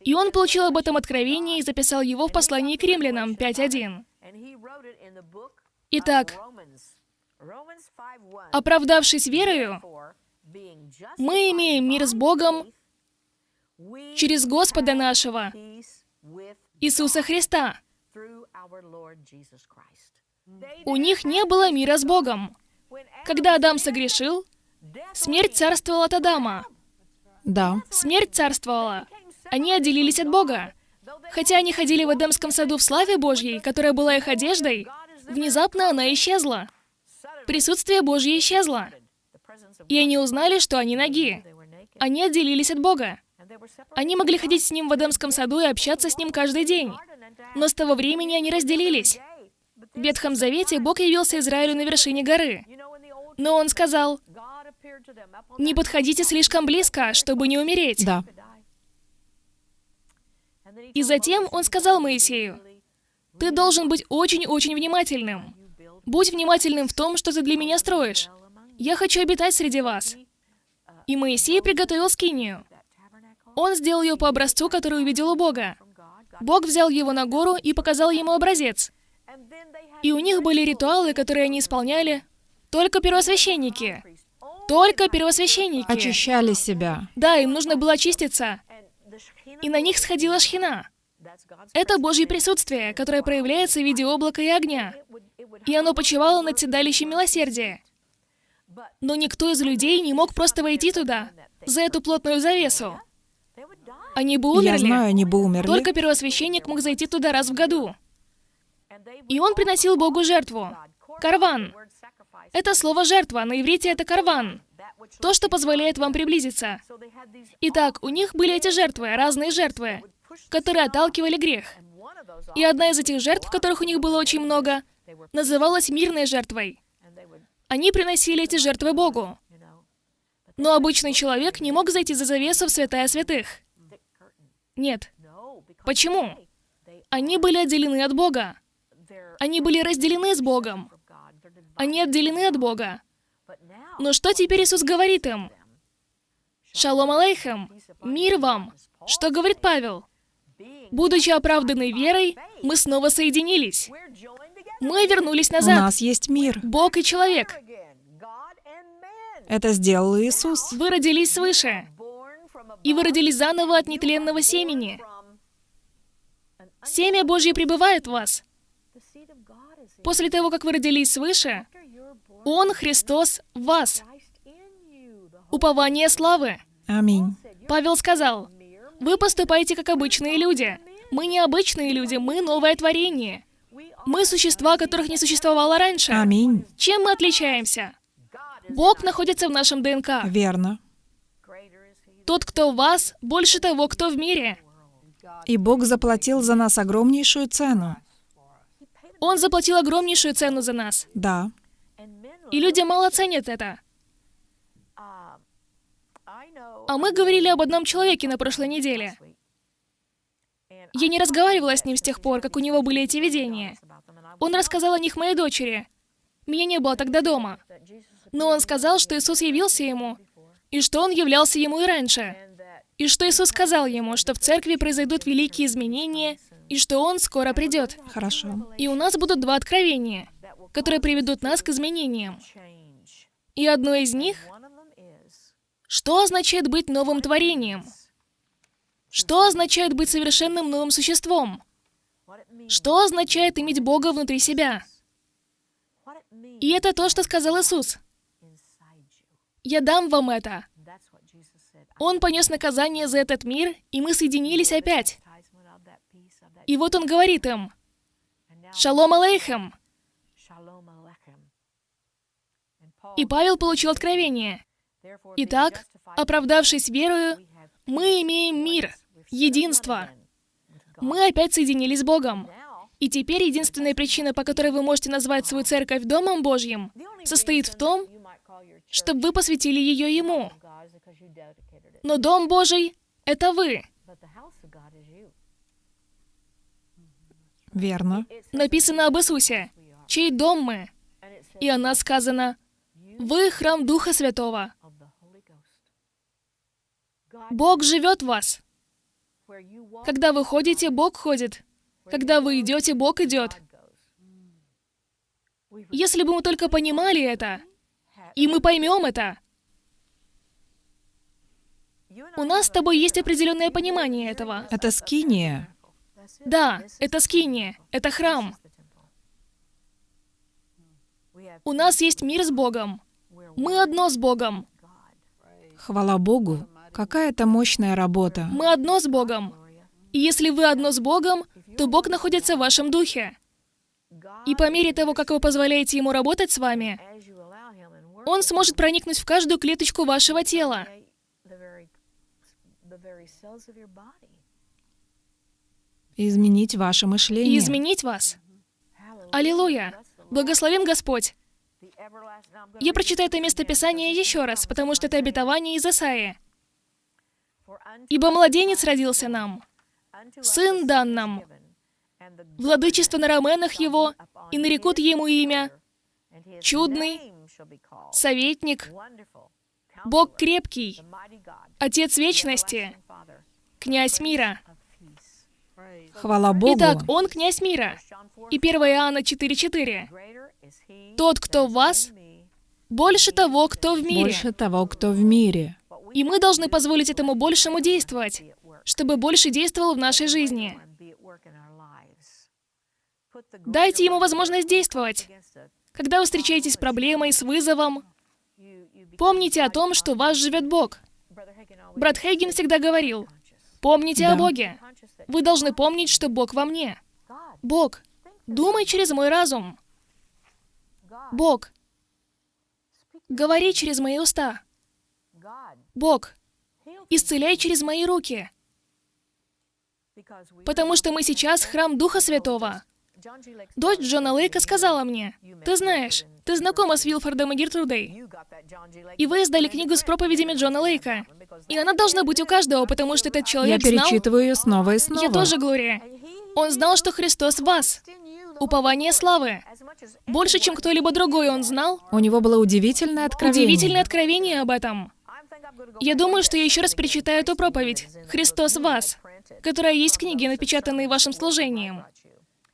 И он получил об этом откровение и записал его в послании к римлянам 5.1. Итак, оправдавшись верою, мы имеем мир с Богом через Господа нашего, Иисуса Христа. У них не было мира с Богом. Когда Адам согрешил, смерть царствовала от Адама. Да. Смерть царствовала. Они отделились от Бога. Хотя они ходили в Эдемском саду в славе Божьей, которая была их одеждой, внезапно она исчезла. Присутствие Божье исчезло. И они узнали, что они ноги. Они отделились от Бога. Они могли ходить с Ним в Эдемском саду и общаться с Ним каждый день. Но с того времени они разделились. В Ветхом Завете Бог явился Израилю на вершине горы. Но Он сказал, «Не подходите слишком близко, чтобы не умереть». Да. И затем Он сказал Моисею, «Ты должен быть очень-очень внимательным. Будь внимательным в том, что ты для меня строишь. Я хочу обитать среди вас». И Моисей приготовил скинию. Он сделал ее по образцу, который увидел у Бога. Бог взял его на гору и показал ему образец. И у них были ритуалы, которые они исполняли. Только первосвященники. Только первосвященники. Очищали себя. Да, им нужно было очиститься. И на них сходила шхина. Это Божье присутствие, которое проявляется в виде облака и огня. И оно почивало над седалищем милосердия. Но никто из людей не мог просто войти туда, за эту плотную завесу. Они бы умерли. Я знаю, они бы умерли. Только первосвященник мог зайти туда раз в году. И он приносил Богу жертву. Карван. Это слово «жертва», на иврите это карван. То, что позволяет вам приблизиться. Итак, у них были эти жертвы, разные жертвы, которые отталкивали грех. И одна из этих жертв, которых у них было очень много, называлась мирной жертвой. Они приносили эти жертвы Богу. Но обычный человек не мог зайти за завесу в святая святых. Нет. Почему? Они были отделены от Бога. Они были разделены с Богом. Они отделены от Бога. Но что теперь Иисус говорит им? Шалом алейхем, мир вам. Что говорит Павел? Будучи оправданы верой, мы снова соединились. Мы вернулись У назад. нас есть мир. Бог и человек. Это сделал Иисус. Вы родились свыше. И вы родились заново от нетленного семени. Семя Божье пребывает в вас. После того, как вы родились свыше, Он, Христос, в вас. Упование славы. Аминь. Павел сказал, «Вы поступаете как обычные люди. Мы не обычные люди, мы новое творение. Мы существа, которых не существовало раньше. Аминь. Чем мы отличаемся? Бог находится в нашем ДНК. Верно. Тот, кто в вас, больше того, кто в мире. И Бог заплатил за нас огромнейшую цену. Он заплатил огромнейшую цену за нас. Да. И люди мало ценят это. А мы говорили об одном человеке на прошлой неделе. Я не разговаривала с ним с тех пор, как у него были эти видения. Он рассказал о них моей дочери. Меня не было тогда дома. Но он сказал, что Иисус явился ему, и что он являлся ему и раньше. И что Иисус сказал ему, что в церкви произойдут великие изменения, и что он скоро придет. Хорошо. И у нас будут два откровения, которые приведут нас к изменениям. И одно из них — что означает быть новым творением? Что означает быть совершенным новым существом? Что означает иметь Бога внутри себя? И это то, что сказал Иисус. «Я дам вам это». Он понес наказание за этот мир, и мы соединились опять. И вот он говорит им, Шалом алейхем. И Павел получил откровение. Итак, оправдавшись верою, мы имеем мир, единство. Мы опять соединились с Богом. И теперь единственная причина, по которой вы можете назвать свою церковь Домом Божьим, состоит в том, чтобы вы посвятили ее Ему. Но Дом Божий — это вы. Верно. Написано об Иисусе, чей дом мы. И о нас сказано, вы храм Духа Святого. Бог живет в вас. Когда вы ходите, Бог ходит. Когда вы идете, Бог идет. Если бы мы только понимали это, и мы поймем это, у нас с тобой есть определенное понимание этого. Это скиния. Да, это скиния, это храм. У нас есть мир с Богом. Мы одно с Богом. Хвала Богу. Какая это мощная работа. Мы одно с Богом. И если вы одно с Богом, то Бог находится в вашем духе. И по мере того, как вы позволяете Ему работать с вами, Он сможет проникнуть в каждую клеточку вашего тела. Изменить ваше мышление. И изменить вас. Аллилуйя! Благословен Господь! Я прочитаю это местописание еще раз, потому что это обетование из Исаии. «Ибо младенец родился нам, сын дан нам, владычество на раменах его, и нарекут ему имя Чудный, Советник, Бог крепкий, Отец вечности, Князь мира». Хвала Богу. Итак, Он князь мира. И 1 Иоанна 4.4. Тот, кто в вас, больше того, кто в мире. Больше того, кто в мире. И мы должны позволить этому большему действовать, чтобы больше действовал в нашей жизни. Дайте ему возможность действовать. Когда вы встречаетесь с проблемой, с вызовом, помните о том, что в вас живет Бог. Брат Хейген всегда говорил, помните Да. о Боге. Вы должны помнить, что Бог во мне. Бог, думай через мой разум. Бог, говори через мои уста. Бог, исцеляй через мои руки. Потому что мы сейчас храм Духа Святого. Дочь Джона Лейка сказала мне, «Ты знаешь, ты знакома с Вилфордом и Гертрудой, и вы издали книгу с проповедями Джона Лейка. И она должна быть у каждого, потому что этот Я человек знал... перечитываю ее снова и снова. Я тоже, Глория. Он знал, что Христос в вас. Упование славы. Больше, чем кто-либо другой он знал. У него было удивительное откровение. Удивительное откровение об этом. Я думаю, что я еще раз перечитаю эту проповедь «Христос в вас», которая есть в книге, напечатанной вашим служением.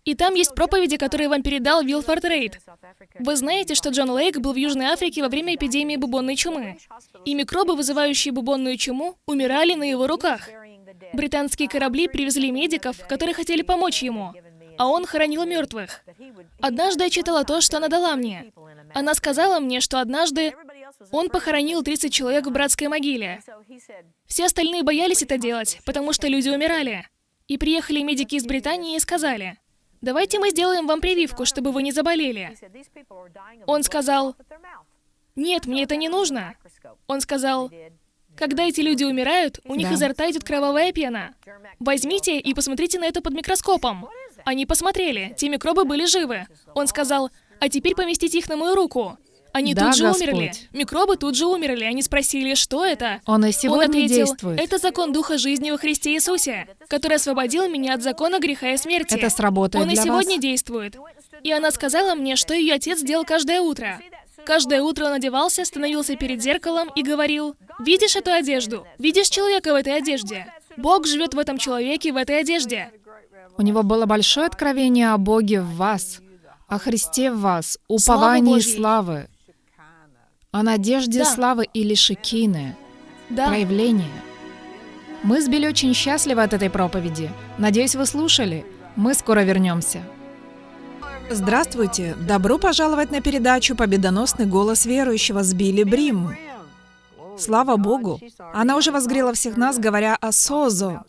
И там есть проповеди, которые вам передал Вилфорд Рейд. Вы знаете, что Джон Лейк был в Южной Африке во время эпидемии бубонной чумы. И микробы, вызывающие бубонную чуму, умирали на его руках. Британские корабли привезли медиков, которые хотели помочь ему, а он хоронил мертвых. Однажды я читала то, что она дала мне. Она сказала мне, что однажды он похоронил 30 человек в братской могиле. Все остальные боялись это делать, потому что люди умирали. И приехали медики из Британии и сказали, «Давайте мы сделаем вам прививку, чтобы вы не заболели». Он сказал, «Нет, мне это не нужно». Он сказал, «Когда эти люди умирают, у них Да. изо рта идет кровавая пена. Возьмите и посмотрите на это под микроскопом». Они посмотрели, те микробы были живы. Он сказал, «А теперь поместите их на мою руку». Они Да, тут же Господь. умерли. Микробы тут же умерли. Они спросили, что это? Он и Он сегодня ответил, действует. это закон Духа жизни во Христе Иисусе, который освободил меня от закона греха и смерти. Это сработает Он и для сегодня вас. действует. И она сказала мне, что ее отец делал каждое утро. Каждое утро он одевался, становился перед зеркалом и говорил, «Видишь эту одежду? Видишь человека в этой одежде? Бог живет в этом человеке в этой одежде». У него было большое откровение о Боге в вас, о Христе в вас, уповании Божьей. славы, о надежде Да. славы или шикины, Да, проявление. Мы с Билли очень счастливы от этой проповеди. Надеюсь, вы слушали. Мы скоро вернемся. Здравствуйте! Добро пожаловать на передачу «Победоносный голос верующего» с Билли Брим. Слава Богу! Она уже возгрела всех нас, говоря о Созо.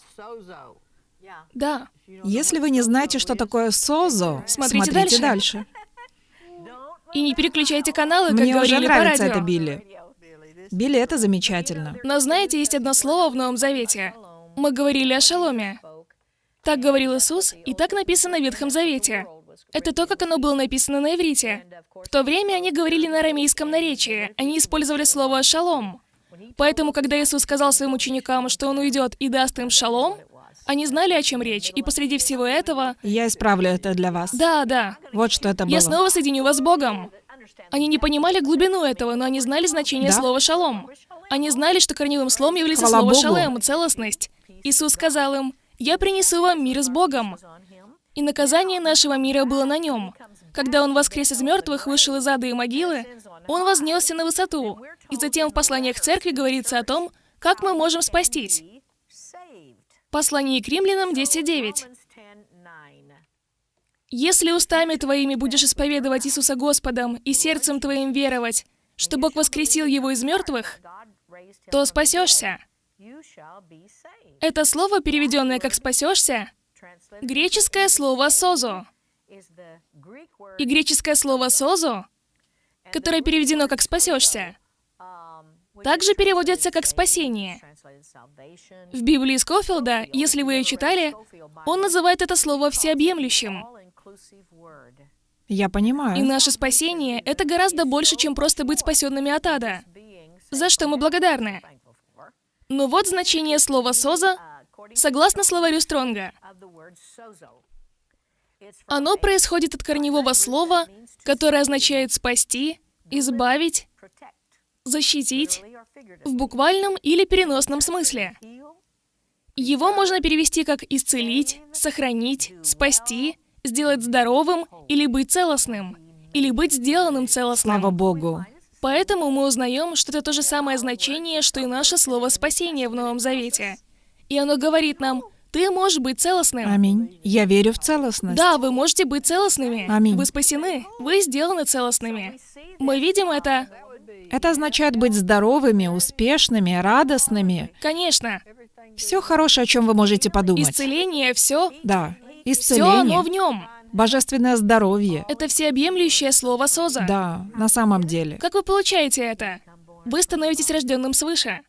Да. Если вы не знаете, что такое созо, Смотрите смотрите дальше. дальше. И не переключайте каналы, как Мне уже говорили по нравится радио. это, Билли. Билли, это замечательно. Но знаете, есть одно слово в Новом Завете. Мы говорили о шаломе. Так говорил Иисус, и так написано в Ветхом Завете. Это то, как оно было написано на иврите. В то время они говорили на арамейском наречии. Они использовали слово «шалом». Поэтому, когда Иисус сказал своим ученикам, что Он уйдет и даст им шалом, они знали, о чем речь. И посреди всего этого... Я исправлю это для вас. Да, да. Вот что это было. Я снова соединю вас с Богом. Они не понимали глубину этого, но они знали значение Да? слова «шалом». Они знали, что корневым словом является Хвала слово Богу. «шалем» — целостность. Иисус сказал им, «Я принесу вам мир с Богом». И наказание нашего мира было на нем. Когда он воскрес из мертвых, вышел из ада и могилы, он вознесся на высоту. И затем в посланиях церкви говорится о том, как мы можем спастись. Послание к римлянам 10.9. «Если устами твоими будешь исповедовать Иисуса Господом и сердцем твоим веровать, что Бог воскресил его из мертвых, то спасешься». Это слово, переведенное как «спасешься», греческое слово «созо». И греческое слово «созо», которое переведено как «спасешься», также переводится как «спасение». В Библии Скофилда, если вы ее читали, он называет это слово всеобъемлющим. Я И понимаю. наше спасение — это гораздо больше, чем просто быть спасенными от ада, за что мы благодарны. Но вот значение слова «соза» согласно словарю Стронга. Оно происходит от корневого слова, которое означает «спасти», «избавить», «защитить» в буквальном или переносном смысле. Его можно перевести как «исцелить», «сохранить», «спасти», «сделать здоровым» или «быть целостным», или «быть сделанным целостным». Слава Богу. Поэтому мы узнаем, что это то же самое значение, что и наше слово «спасение» в Новом Завете. И оно говорит нам, ты можешь быть целостным. Аминь. Я верю в целостность. Да, вы можете быть целостными. Аминь. Вы спасены. Вы сделаны целостными. Мы видим это. Это означает быть здоровыми, успешными, радостными. Конечно. Все хорошее, о чем вы можете подумать. Исцеление, все. Да. Все оно Исцеление, в нем. божественное здоровье. Это всеобъемлющее слово «соза». Да, на самом деле. Как вы получаете это? Вы становитесь рожденным свыше.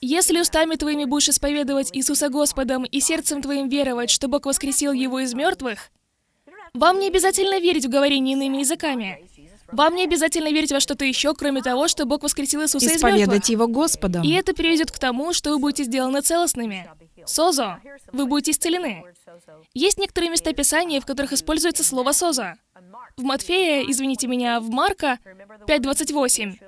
Если устами твоими будешь исповедовать Иисуса Господом и сердцем твоим веровать, что Бог воскресил Его из мертвых, вам не обязательно верить в говорение иными языками. Вам не обязательно верить во что-то еще, кроме того, что Бог воскресил Иисуса из мертвых. Исповедать его Господом. И это приведет к тому, что вы будете сделаны целостными. Созо. Вы будете исцелены. Есть некоторые места Писания, в которых используется слово «созо». В Матфея, извините меня, в Марка 5.28.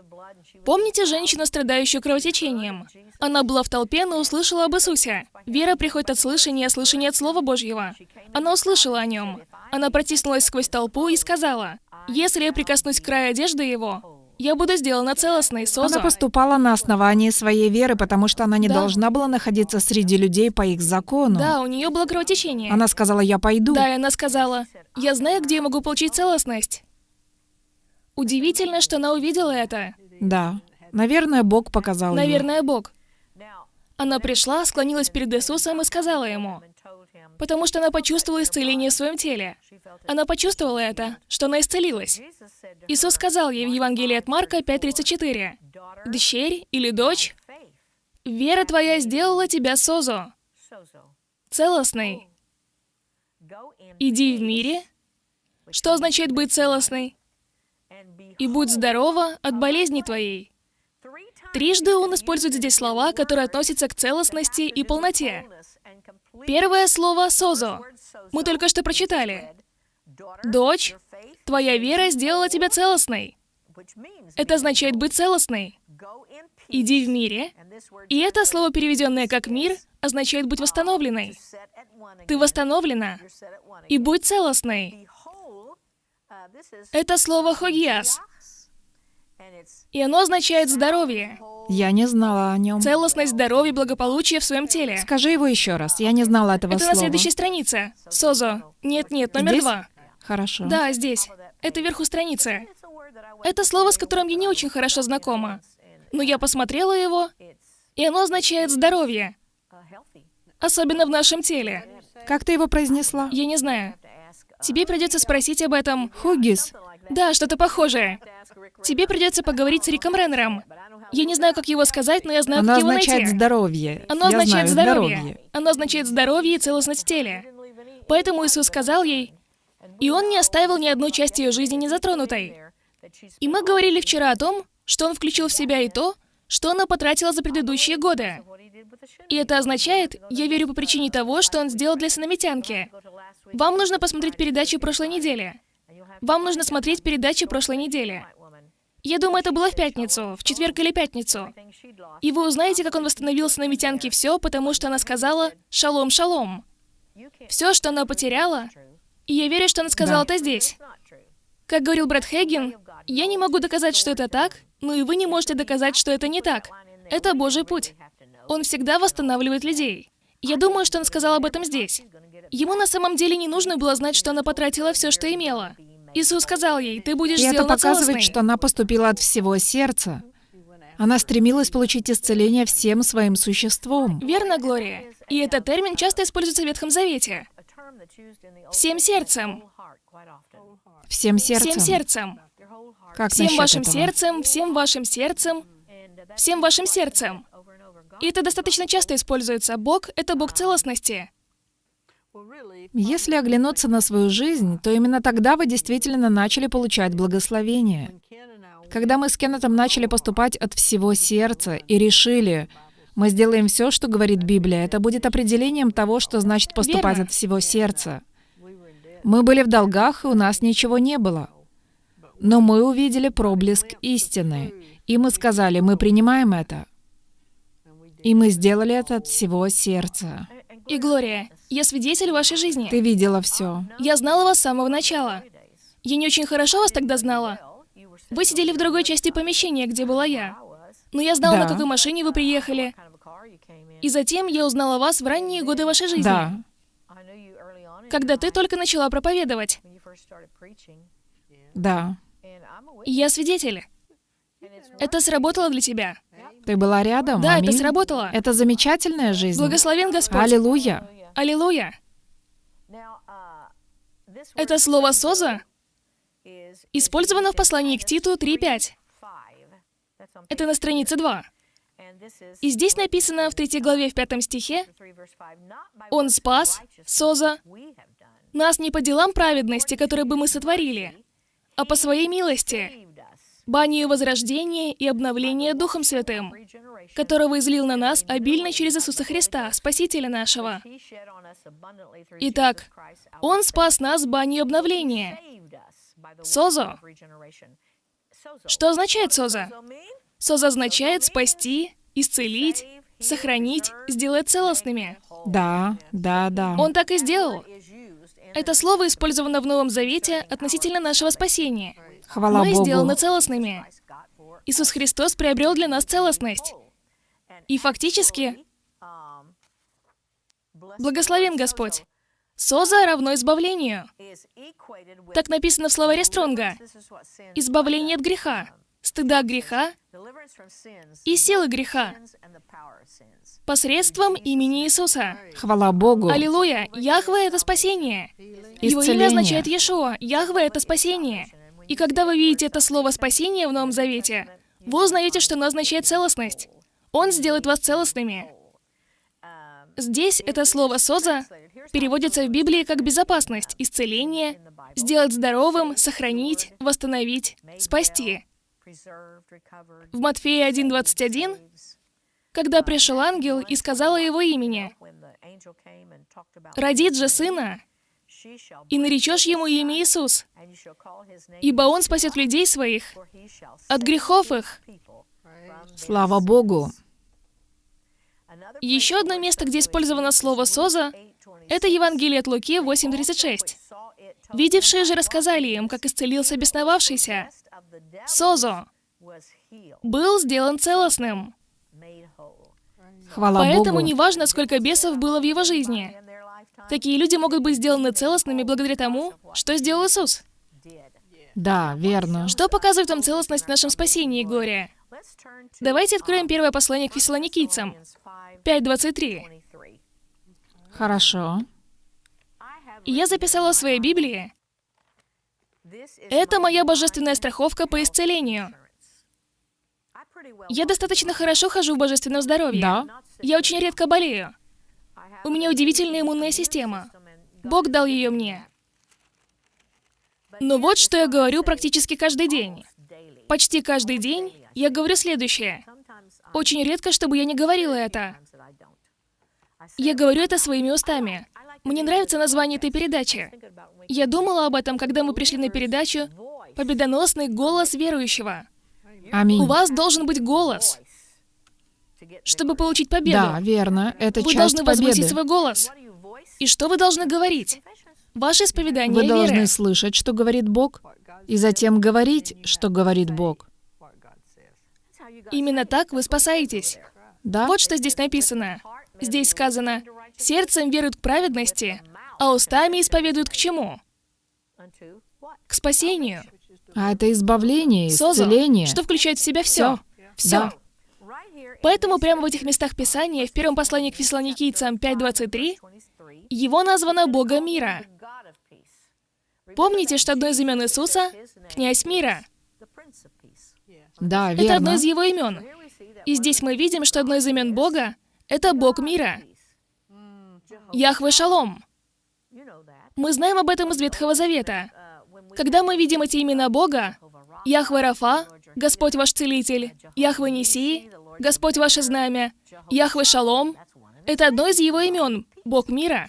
Помните женщину, страдающую кровотечением? Она была в толпе, но услышала об Иисусе. Вера приходит от слышания, а слышание от Слова Божьего. Она услышала о нем. Она протиснулась сквозь толпу и сказала, «Если я прикоснусь к краю одежды его, я буду сделана целостной, созо». Она поступала на основании своей веры, потому что она не Да. должна была находиться среди людей по их закону. Да, у нее было кровотечение. Она сказала, я пойду. Да, и она сказала, «Я знаю, где я могу получить целостность». Удивительно, что она увидела это. Да. Наверное, Бог показал ей. Наверное, Бог. Она пришла, склонилась перед Иисусом и сказала ему, потому что она почувствовала исцеление в своем теле. Она почувствовала это, что она исцелилась. Иисус сказал ей в Евангелии от Марка 5.34, «Дщерь или дочь, вера твоя сделала тебя созо, целостной. Иди в мире». Что означает быть целостной? «И будь здорова от болезни твоей». Трижды он использует здесь слова, которые относятся к целостности и полноте. Первое слово «созо» мы только что прочитали. «Дочь, твоя вера сделала тебя целостной». Это означает быть целостной. «Иди в мире». И это слово, переведенное как «мир», означает быть восстановленной. Ты восстановлена. И будь целостной. Это слово «хогиас». И оно означает здоровье. Я не знала о нем. Целостность, здоровье, благополучие в своем теле. Скажи его еще раз. Я не знала этого Это слова. на следующей странице. Созо. Нет-нет, номер Здесь? два. Хорошо. Да, здесь. Это вверху страницы. Это слово, с которым я не очень хорошо знакома. Но я посмотрела его, и оно означает здоровье. Особенно в нашем теле. Как ты его произнесла? Я не знаю. Тебе придется спросить об этом. Хугис. Да, что-то похожее. Тебе придется поговорить с Риком Реннером. Я не знаю, как его сказать, но я знаю, Оно как его означает найти. здоровье. Оно Я означает знаю, здоровье. Оно означает здоровье и целостность в теле. Поэтому Иисус сказал ей, и Он не оставил ни одну часть ее жизни незатронутой. И мы говорили вчера о том, что Он включил в себя и то, что она потратила за предыдущие годы. И это означает, я верю по причине того, что Он сделал для сыномитянки. Вам нужно посмотреть передачу прошлой недели. Вам нужно смотреть передачу прошлой недели. Я думаю, это было в пятницу, в четверг или пятницу. И вы узнаете, как он восстановил сыномитянке все, потому что она сказала «шалом, шалом». Все, что она потеряла, и я верю, что она сказала это здесь. Как говорил Брэд Хейген, я не могу доказать, что это так, но и вы не можете доказать, что это не так. Это Божий путь. Он всегда восстанавливает людей. Я думаю, что он сказал об этом здесь. Ему на самом деле не нужно было знать, что она потратила все, что имела. Иисус сказал ей, ты будешь И это показывает, что она поступила от всего сердца. Она стремилась получить исцеление всем своим существом. Верно, Глория? И этот термин часто используется в Ветхом Завете. Всем сердцем. Всем сердцем. Всем сердцем. Как Всем вашим этого? сердцем, всем вашим сердцем, всем вашим сердцем. И это достаточно часто используется. Бог — это Бог целостности. Если оглянуться на свою жизнь, то именно тогда вы действительно начали получать благословение. Когда мы с Кеннетом начали поступать от всего сердца и решили, мы сделаем все, что говорит Библия, это будет определением того, что значит поступать Верно. от всего сердца. Мы были в долгах, и у нас ничего не было. Но мы увидели проблеск истины, и мы сказали, мы принимаем это. И мы сделали это от всего сердца. И, Глория, я свидетель вашей жизни. Ты видела все. Я знала вас с самого начала. Я не очень хорошо вас тогда знала. Вы сидели в другой части помещения, где была я. Но я знала, на Да. какой машине вы приехали. И затем я узнала вас в ранние годы вашей жизни. Да. Когда ты только начала проповедовать. Да. И я свидетель. Это сработало для тебя. Ты была рядом? Да, это Аминь. сработало. Это замечательная жизнь. Благословен Господь. Аллилуйя. Аллилуйя. Это слово «соза» использовано в послании к Титу 3.5. Это на странице 2. И здесь написано в 3 главе в 5 стихе, «Он спас, Соза, нас не по делам праведности, которые бы мы сотворили, а по своей милости, банию возрождения и обновления Духом Святым, которого излил на нас обильно через Иисуса Христа, Спасителя нашего. Итак, Он спас нас банью обновления. Созо. Что означает соза? Соза означает спасти, исцелить, сохранить, сделать целостными. Да, да, да. Он так и сделал. Это слово использовано в Новом Завете относительно нашего спасения. Хвала Мы Богу. сделаны целостными. Иисус Христос приобрел для нас целостность. И фактически, благословен Господь. Соза равно избавлению. Так написано в словаре Стронга. Избавление от греха, стыда греха и силы греха посредством имени Иисуса. Хвала Богу. Аллилуйя! Яхве — это спасение. Его Исцеление. имя означает Иешуа. Яхве — это спасение. И когда вы видите это слово «спасение» в Новом Завете, вы узнаете, что оно означает целостность. Он сделает вас целостными. Здесь это слово «соза» переводится в Библии как «безопасность», «исцеление», «сделать здоровым», «сохранить», «восстановить», «спасти». В Матфея 1.21, когда пришел ангел и сказал о его имени, «Родит же сына, и наречешь ему имя Иисус, ибо он спасет людей своих от грехов их». Слава Богу. Еще одно место, где использовано слово «соза», это Евангелие от Луки 8.36. «Видевшие же рассказали им, как исцелился бесновавшийся. Созо был сделан целостным». Хвала Поэтому Богу. не важно, сколько бесов было в его жизни. Такие люди могут быть сделаны целостными благодаря тому, что сделал Иисус. Да, верно. Что показывает вам целостность в нашем спасении, Глория? Давайте откроем первое послание к фессалоникийцам, 5.23. Хорошо. И я записала в своей Библии, это моя божественная страховка по исцелению. Я достаточно хорошо хожу в божественном здоровье. Да. Я очень редко болею. У меня удивительная иммунная система. Бог дал ее мне. Но вот что я говорю практически каждый день. Почти каждый день я говорю следующее. Очень редко, чтобы я не говорила это. Я говорю это своими устами. Мне нравится название этой передачи. Я думала об этом, когда мы пришли на передачу «Победоносный голос верующего». Аминь. У вас должен быть голос, чтобы получить победу. Да, верно. Это Вы часть должны возвысить победы. свой голос. И что вы должны говорить? Ваше исповедание Вы должны веры. слышать, что говорит Бог, и затем говорить, что говорит Бог. Именно так вы спасаетесь. Да? Вот что здесь написано. Здесь сказано, сердцем веруют к праведности, а устами исповедуют к чему? К спасению. А это избавление, исцеление. что включает в себя все. Все. Да. Поэтому прямо в этих местах Писания, в первом послании к фессалоникийцам 5.23, его названо Бога мира. Помните, что одно из имен Иисуса — князь мира. Да, Это одно верно. из его имен. И здесь мы видим, что одно из имен Бога — это Бог мира. Яхве Шалом. Мы знаем об этом из Ветхого Завета. Когда мы видим эти имена Бога, Яхве Рафа, Господь ваш целитель, Яхве Нисии, Господь ваше знамя, Яхве Шалом, это одно из его имен, Бог мира.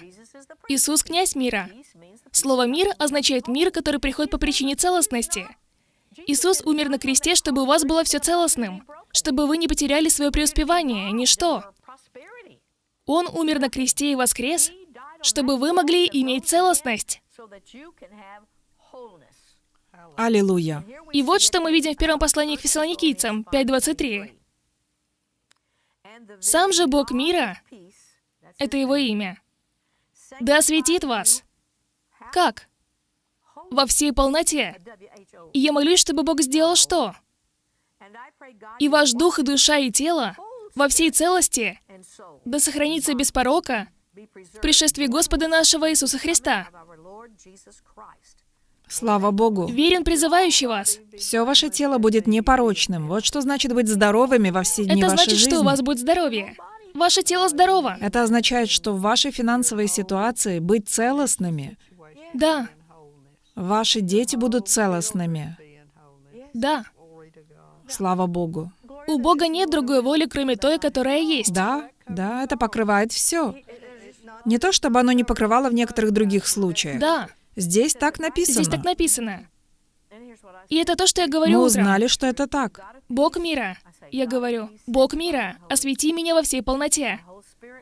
Иисус — князь мира. Слово «мир» означает мир, который приходит по причине целостности. Иисус умер на кресте, чтобы у вас было все целостным, чтобы вы не потеряли свое преуспевание, ничто. Он умер на кресте и воскрес, чтобы вы могли иметь целостность. Аллилуйя. И вот что мы видим в первом послании к фессалоникийцам 5.23. Сам же Бог мира, это его имя, да осветит вас. Как? Во всей полноте. И я молюсь, чтобы Бог сделал что? И ваш дух, и душа, и тело во всей целости да сохранится без порока в пришествии Господа нашего Иисуса Христа. Слава Богу. Верен призывающий вас. Все ваше тело будет непорочным. Вот что значит быть здоровыми во все дни Это вашей значит, жизни. что у вас будет здоровье. Ваше тело здорово. Это означает, что в вашей финансовой ситуации быть целостными. Да, Ваши дети будут целостными. да. Слава Богу. У Бога нет другой воли, кроме той, которая есть. Да, да, это покрывает все. Не то, чтобы оно не покрывало в некоторых других случаях. Да, Здесь так написано. здесь так написано. И это то, что я Мы говорю утром. узнали, что это так. Бог мира. Я говорю, Бог мира, освети меня во всей полноте.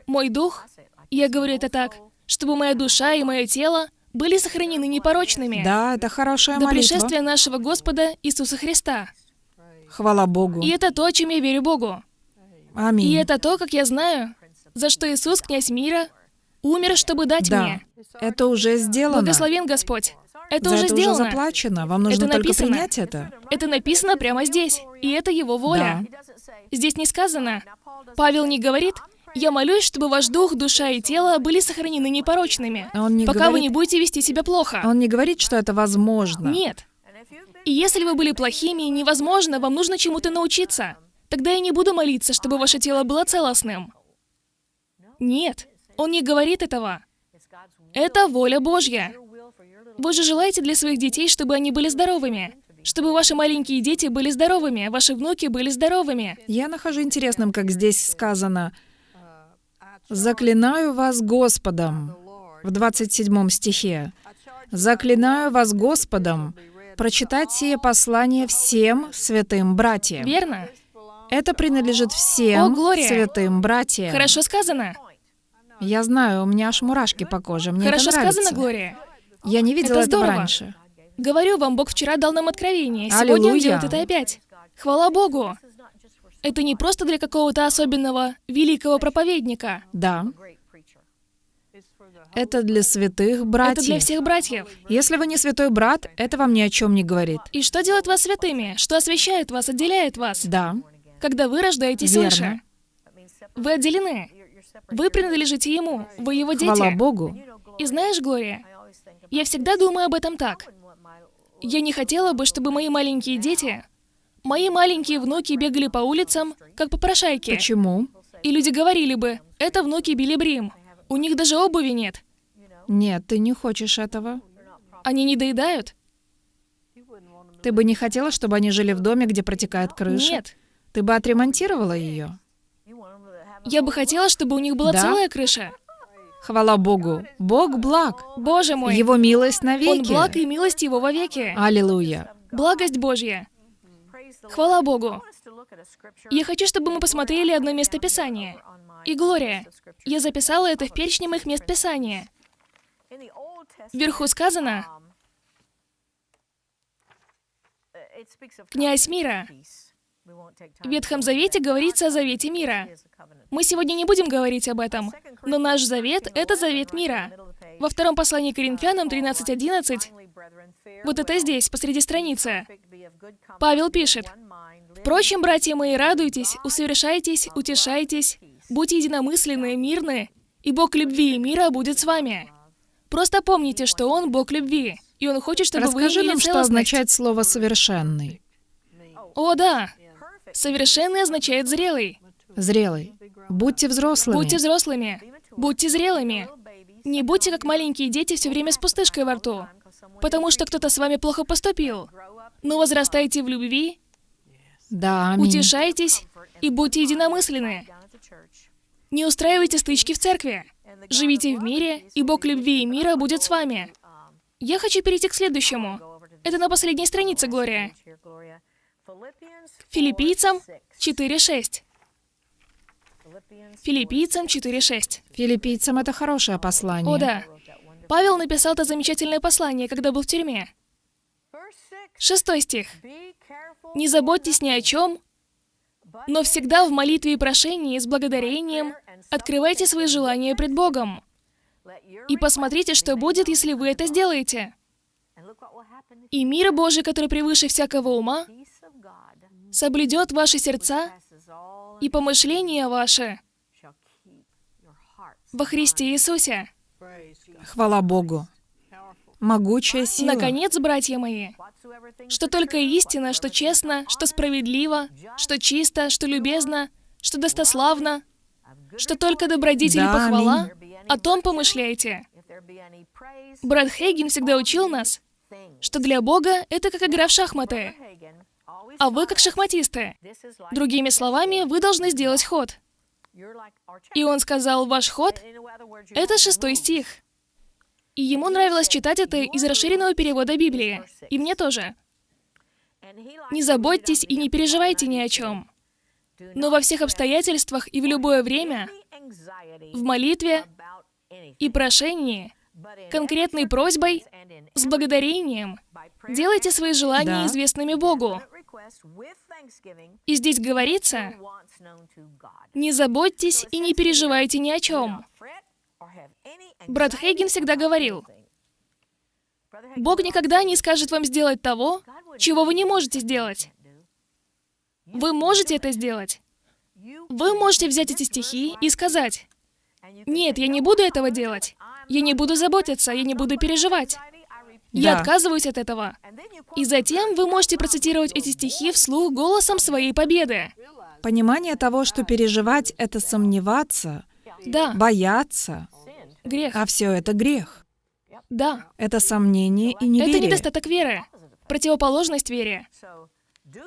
Мой дух, я говорю это так, чтобы моя душа и мое тело были сохранены непорочными Да, это хорошая до молитва. пришествия нашего Господа Иисуса Христа. Хвала Богу. И это то, чем я верю Богу. Аминь. И это то, как я знаю, за что Иисус, князь мира, умер, чтобы дать Да, мне. это уже сделано. Благословен Господь. Это За уже это сделано. уже заплачено. Вам нужно Это только принять это. Это написано прямо здесь. И это его воля. Здесь не сказано. Павел не говорит, я молюсь, чтобы ваш дух, душа и тело были сохранены непорочными, Он не пока вы говорит- не будете вести себя плохо. Он не говорит, что это возможно. Нет. И если вы были плохими невозможно, вам нужно чему-то научиться. Тогда я не буду молиться, чтобы ваше тело было целостным. Нет, он не говорит этого. Это воля Божья. Вы же желаете для своих детей, чтобы они были здоровыми. Чтобы ваши маленькие дети были здоровыми, ваши внуки были здоровыми. Я нахожу интересным, как здесь сказано, «Заклинаю вас Господом» в 27 стихе. «Заклинаю вас Господом прочитать сие послание всем святым братьям». Верно? Это принадлежит всем О, Глория! святым братьям. Хорошо сказано. Я знаю, у меня аж мурашки по коже. Мне Хорошо это нравится. сказано, Глория. Я не видела Это этого здорово. раньше. Говорю вам, Бог вчера дал нам откровение. Сегодня Он Аллилуйя. делает это опять. Хвала Богу. Это не просто для какого-то особенного, великого проповедника. Да. Это для святых братьев. Это для всех братьев. Если вы не святой брат, это вам ни о чем не говорит. И что делает вас святыми? Что освящает вас, отделяет вас? Да. Когда вы рождаетесь Верно. свыше. Вы отделены. Вы принадлежите Ему, вы Его дети. Хвала Богу. И знаешь, Глория, я всегда думаю об этом так. Я не хотела бы, чтобы мои маленькие дети, мои маленькие внуки бегали по улицам, как попрошайки. Почему? И люди говорили бы, это внуки Билли Брим. У них даже обуви нет. Нет, ты не хочешь этого. Они не доедают? Ты бы не хотела, чтобы они жили в доме, где протекает крыша? Нет. Ты бы отремонтировала ее? Я бы хотела, чтобы у них была Да? целая крыша. Хвала Богу. Бог благ. Боже мой, Его милость навеки. Он благ и милость Его вовеки. Аллилуйя. Благость Божья. Хвала Богу. Я хочу, чтобы мы посмотрели одно место Писания. И Глория, я записала это в перечне моих мест Писания. Вверху сказано, «Князь мира». В Ветхом Завете говорится о Завете мира. Мы сегодня не будем говорить об этом, но наш завет — это завет мира. Во втором послании к Коринфянам 13.11, вот это здесь, посреди страницы, Павел пишет, «Впрочем, братья мои, радуйтесь, усовершайтесь, утешайтесь, будьте единомысленны, мирны, и Бог любви и мира будет с вами». Просто помните, что Он Бог любви, и Он хочет, чтобы вы Расскажи имели нам, что означает слово «совершенный». О, да. Совершенный означает зрелый. Зрелый. Будьте взрослыми. Будьте взрослыми. Будьте зрелыми. Не будьте как маленькие дети все время с пустышкой во рту, потому что кто-то с вами плохо поступил. Но возрастайте в любви, Да, аминь. утешайтесь и будьте единомысленны. Не устраивайте стычки в церкви. Живите в мире, и Бог любви и мира будет с вами. Я хочу перейти к следующему. Это на последней странице, Глория. Филиппийцам 4.6. Филиппийцам 4.6. Филиппийцам это хорошее послание. О, да. Павел написал это замечательное послание, когда был в тюрьме. Шестой стих. «Не заботьтесь ни о чем, но всегда в молитве и прошении с благодарением открывайте свои желания пред Богом. И посмотрите, что будет, если вы это сделаете. И мир Божий, который превыше всякого ума, соблюдет ваши сердца и помышления ваши во Христе Иисусе. Хвала Богу. Могучая сила. Наконец, братья мои, что только истина, что честно, что справедливо, что чисто, что любезно, что достославно, что только добродетель и Да, похвала, аминь. о том помышляйте. Брат Хейген всегда учил нас, что для Бога это как игра в шахматы, а вы как шахматисты. Другими словами, вы должны сделать ход. И он сказал, ваш ход — это шестой стих. И ему нравилось читать это из расширенного перевода Библии. И мне тоже. Не заботьтесь и не переживайте ни о чем. Но во всех обстоятельствах и в любое время, в молитве и прошении, конкретной просьбой, с благодарением, делайте свои желания Да. известными Богу. И здесь говорится, не заботьтесь и не переживайте ни о чем. Брат Хейген всегда говорил, Бог никогда не скажет вам сделать того, чего вы не можете сделать. Вы можете это сделать. Вы можете взять эти стихи и сказать, «Нет, я не буду этого делать. Я не буду заботиться, я не буду переживать. Я Да. отказываюсь от этого». И затем вы можете процитировать эти стихи вслух голосом своей победы. Понимание того, что переживать — это сомневаться, Да, бояться, грех. а все это грех. Да, Это сомнение и неверие. это недостаток веры. Противоположность вере.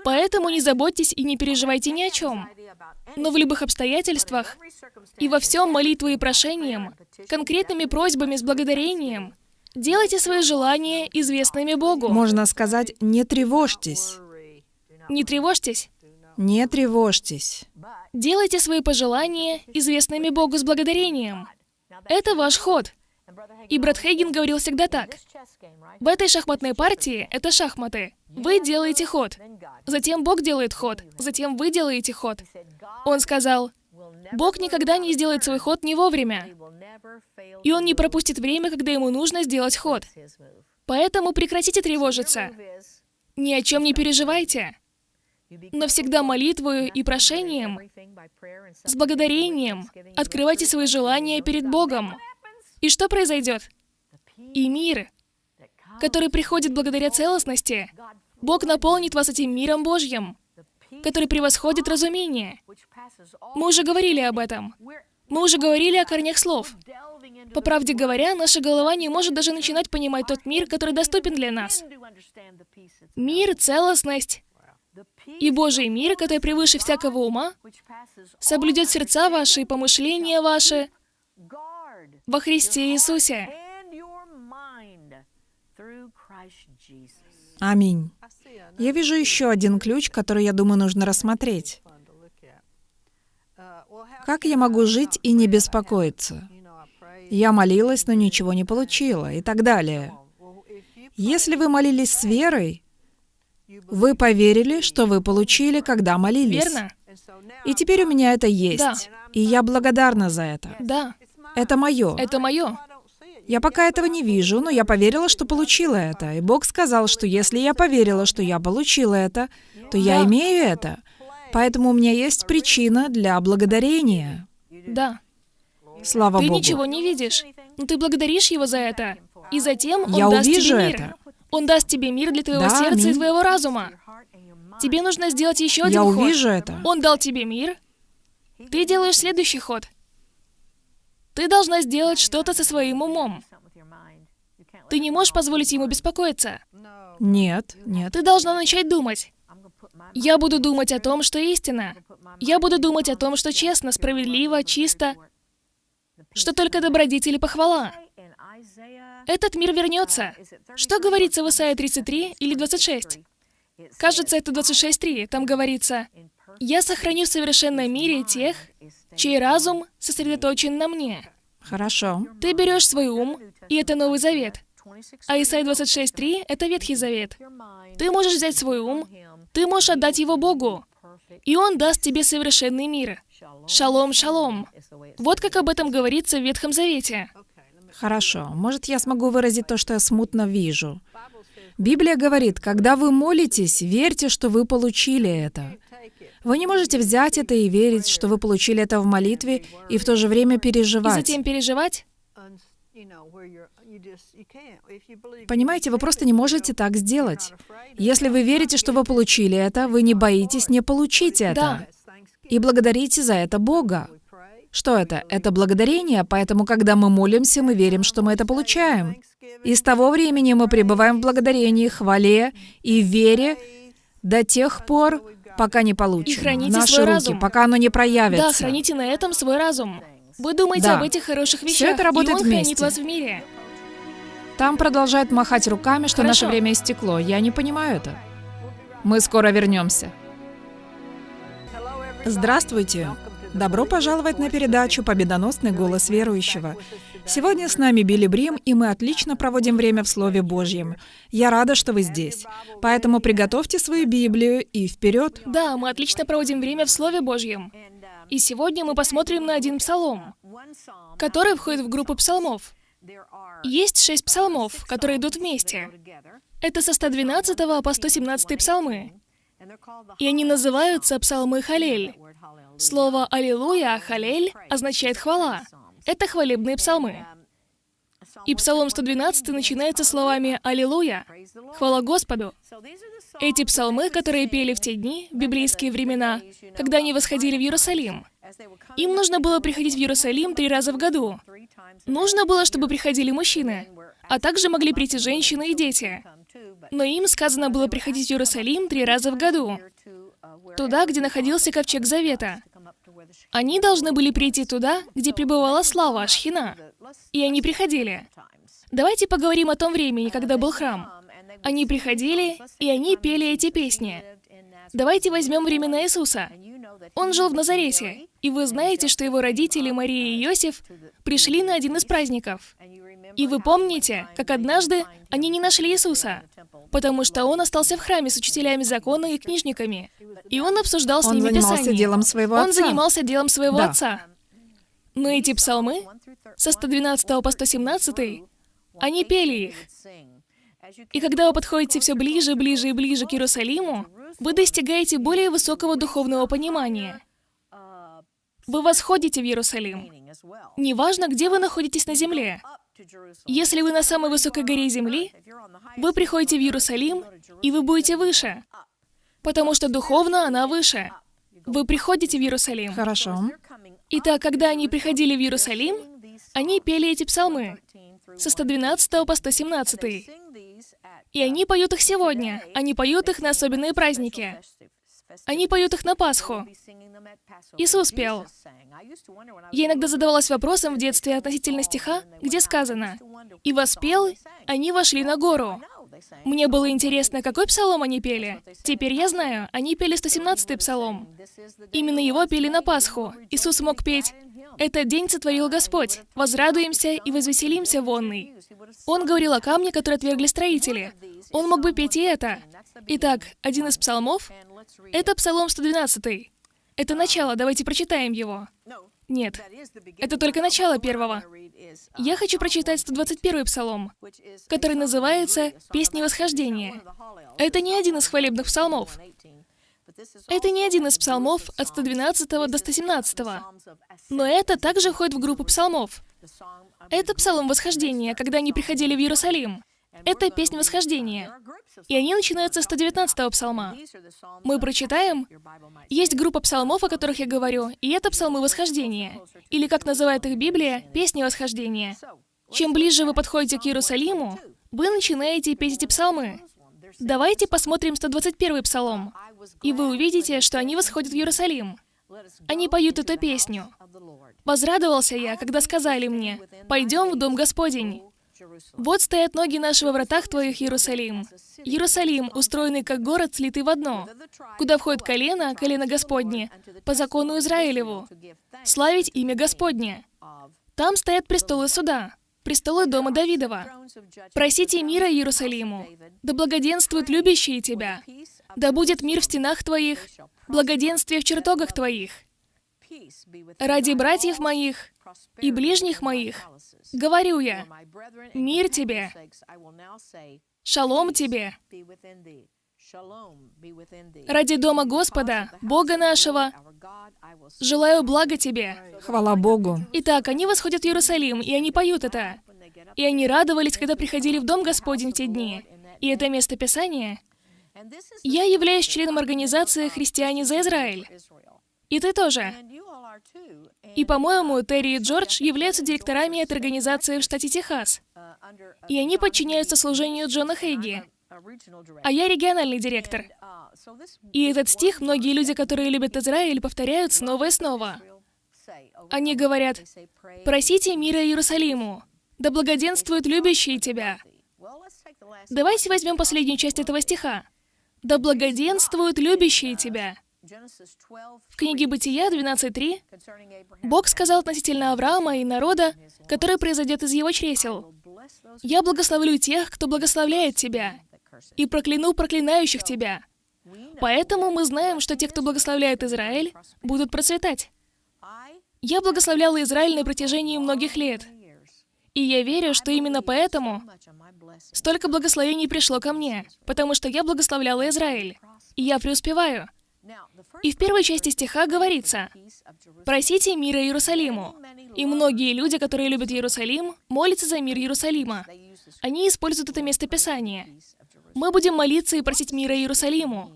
Поэтому не заботьтесь и не переживайте ни о чем. Но в любых обстоятельствах и во всем молитвой и прошением, конкретными просьбами с благодарением, делайте свои желания известными Богу. Можно сказать, не тревожьтесь. Не тревожьтесь. Не тревожьтесь. Делайте свои пожелания известными Богу с благодарением. Это ваш ход. И брат Хейген говорил всегда так. В этой шахматной партии, это шахматы, вы делаете ход. Затем Бог делает ход. Затем вы делаете ход. Он сказал, Бог никогда не сделает свой ход не вовремя. И Он не пропустит время, когда Ему нужно сделать ход. Поэтому прекратите тревожиться. Ни о чем не переживайте. но всегда молитвою и прошением, с благодарением открывайте свои желания перед Богом. И что произойдет? И мир, который приходит благодаря целостности, Бог наполнит вас этим миром Божьим, который превосходит разумение. Мы уже говорили об этом. Мы уже говорили о корнях слов. По правде говоря, наша голова не может даже начинать понимать тот мир, который доступен для нас. Мир, целостность и Божий мир, который превыше всякого ума, соблюдет сердца ваши и помышления ваши во Христе Иисусе. Аминь. Я вижу еще один ключ, который, я думаю, нужно рассмотреть. Как я могу жить и не беспокоиться? Я молилась, но ничего не получила и так далее. Если вы молились с верой, вы поверили, что вы получили, когда молились. Верно? И теперь у меня это есть. Да. И я благодарна за это. Да, Это мое. это мое. Я пока этого не вижу, но я поверила, что получила это. И Бог сказал, что если я поверила, что я получила это, то я имею это. Поэтому у меня есть причина для благодарения. Да. Слава Ты Богу. ничего не видишь, но ты благодаришь Его за это. И затем Он Я даст увижу тебе мир. это. Он даст тебе мир для твоего Да, сердца и аминь. твоего разума. Тебе нужно сделать еще один Я ход. увижу это. Он дал тебе мир. Ты делаешь следующий ход. Ты должна сделать что-то со своим умом. Ты не можешь позволить ему беспокоиться. Нет, нет. Ты должна начать думать. Я буду думать о том, что истина. Я буду думать о том, что честно, справедливо, чисто, что только добродетель и похвала. Этот мир вернется. Что говорится в Исаии 33 или 26? Кажется, это 26.3. Там говорится, «Я сохраню в совершенном мире тех, чей разум сосредоточен на мне». Хорошо. Ты берешь свой ум, и это Новый Завет. А Исайя 26.3 — это Ветхий Завет. Ты можешь взять свой ум, ты можешь отдать его Богу, и Он даст тебе совершенный мир. Шалом, шалом. Вот как об этом говорится в Ветхом Завете. Хорошо. Может, я смогу выразить то, что я смутно вижу. Библия говорит, когда вы молитесь, верьте, что вы получили это. Вы не можете взять это и верить, что вы получили это в молитве, и в то же время И переживать. затем переживать? Понимаете, вы просто не можете так сделать. Если вы верите, что вы получили это, вы не боитесь не получить это. Да. И благодарите за это Бога. Что это? Это благодарение, поэтому, когда мы молимся, мы верим, что мы это получаем. И с того времени мы пребываем в благодарении, хвале и вере до тех пор, пока не получим И храните наши свой руки, разум. пока оно не проявится. Да, храните на этом свой разум. Вы думаете Да. об этих хороших вещах, это работает и Он хранит вместе. вас в мире. Там продолжают махать руками, что наше Хорошо. время истекло. Я не понимаю это. Мы скоро вернемся. Здравствуйте! Добро пожаловать на передачу «Победоносный голос верующего». Сегодня с нами Билли Брим, и мы отлично проводим время в Слове Божьем. Я рада, что вы здесь. Поэтому приготовьте свою Библию и вперед. Да, мы отлично проводим время в Слове Божьем. И сегодня мы посмотрим на один псалом, который входит в группу псалмов. Есть шесть псалмов, которые идут вместе. Это со 112 по 117 псалмы. И они называются псалмы Халель. Слово «Аллилуйя», «Халель» означает «хвала». Это хвалебные псалмы. И псалом 112 начинается словами «Аллилуйя», «Хвала Господу». Эти псалмы, которые пели в те дни, в библейские времена, когда они восходили в Иерусалим. Им нужно было приходить в Иерусалим три раза в году. Нужно было, чтобы приходили мужчины, а также могли прийти женщины и дети. Но им сказано было приходить в Иерусалим три раза в году, туда, где находился Ковчег Завета. Они должны были прийти туда, где пребывала слава Ашхина. И они приходили. Давайте поговорим о том времени, когда был храм. Они приходили, и они пели эти песни. Давайте возьмем времена Иисуса. Он жил в Назарете, и вы знаете, что его родители, Мария и Иосиф, пришли на один из праздников. И вы помните, как однажды они не нашли Иисуса, потому что он остался в храме с учителями закона и книжниками. И он обсуждал с Он ними занимался Писание. делом своего Он отца. занимался делом своего Да. отца. Но эти псалмы, со 112 по 117, они пели их. И когда вы подходите все ближе, ближе и ближе к Иерусалиму, вы достигаете более высокого духовного понимания. Вы восходите в Иерусалим. Неважно, где вы находитесь на земле. Если вы на самой высокой горе земли, вы приходите в Иерусалим, и вы будете выше, потому что духовно она выше. Вы приходите в Иерусалим. Хорошо. Итак, когда они приходили в Иерусалим, они пели эти псалмы со 112 по 117. И они поют их сегодня. Они поют их на особенные праздники. Они поют их на Пасху. Иисус пел. Я иногда задавалась вопросом в детстве относительно стиха, где сказано «И воспел, они вошли на гору». Мне было интересно, какой псалом они пели. Теперь я знаю, они пели 117-й псалом. Именно его пели на Пасху. Иисус мог петь «Этот день сотворил Господь, возрадуемся и возвеселимся вонный». Он говорил о камне, который отвергли строители. Он мог бы петь и это. Итак, один из псалмов — это Псалом 112. Это начало, давайте прочитаем его. Нет, это только начало первого. Я хочу прочитать 121 псалом, который называется «Песни восхождения». Это не один из хвалебных псалмов. Это не один из псалмов от 112 до 117, но это также входит в группу псалмов. Это псалом восхождения, когда они приходили в Иерусалим. Это песня восхождения. И они начинаются с 119-го псалма. Мы прочитаем. Есть группа псалмов, о которых я говорю, и это псалмы восхождения. Или, как называет их Библия, песни восхождения. Чем ближе вы подходите к Иерусалиму, вы начинаете петь эти псалмы. Давайте посмотрим 121-й псалом, и вы увидите, что они восходят в Иерусалим. Они поют эту песню. «Возрадовался я, когда сказали мне, «Пойдем в Дом Господень». Вот стоят ноги наши во вратах Твоих, Иерусалим. Иерусалим, устроенный как город, слитый в одно, куда входит колено, колено Господне, по закону Израилеву, славить имя Господне. Там стоят престолы суда, престолы дома Давидова. Просите мира Иерусалиму, да благоденствуют любящие Тебя, да будет мир в стенах Твоих, благоденствие в чертогах Твоих. Ради братьев моих и ближних моих говорю я, мир тебе, шалом тебе. Ради дома Господа, Бога нашего, желаю блага тебе. Хвала Богу. Итак, они восходят в Иерусалим, и они поют это. И они радовались, когда приходили в Дом Господень в те дни. И это место Писания. Я являюсь членом организации «Христиане за Израиль». И ты тоже. И, по-моему, Терри и Джордж являются директорами этой организации в штате Техас. И они подчиняются служению Джона Хейги. А я региональный директор. И этот стих многие люди, которые любят Израиль, повторяют снова и снова. Они говорят, «Просите мира Иерусалиму, да благоденствуют любящие тебя». Давайте возьмем последнюю часть этого стиха. «Да благоденствуют любящие тебя». В книге Бытия 12.3 Бог сказал относительно Авраама и народа, который произойдет из его чресел, «Я благословлю тех, кто благословляет тебя, и прокляну проклинающих тебя». Поэтому мы знаем, что те, кто благословляет Израиль, будут процветать. Я благословляла Израиль на протяжении многих лет. И я верю, что именно поэтому столько благословений пришло ко мне, потому что я благословляла Израиль. И я преуспеваю. И в первой части стиха говорится, «Просите мира Иерусалиму». И многие люди, которые любят Иерусалим, молятся за мир Иерусалима. Они используют это место Писания. Мы будем молиться и просить мира Иерусалиму.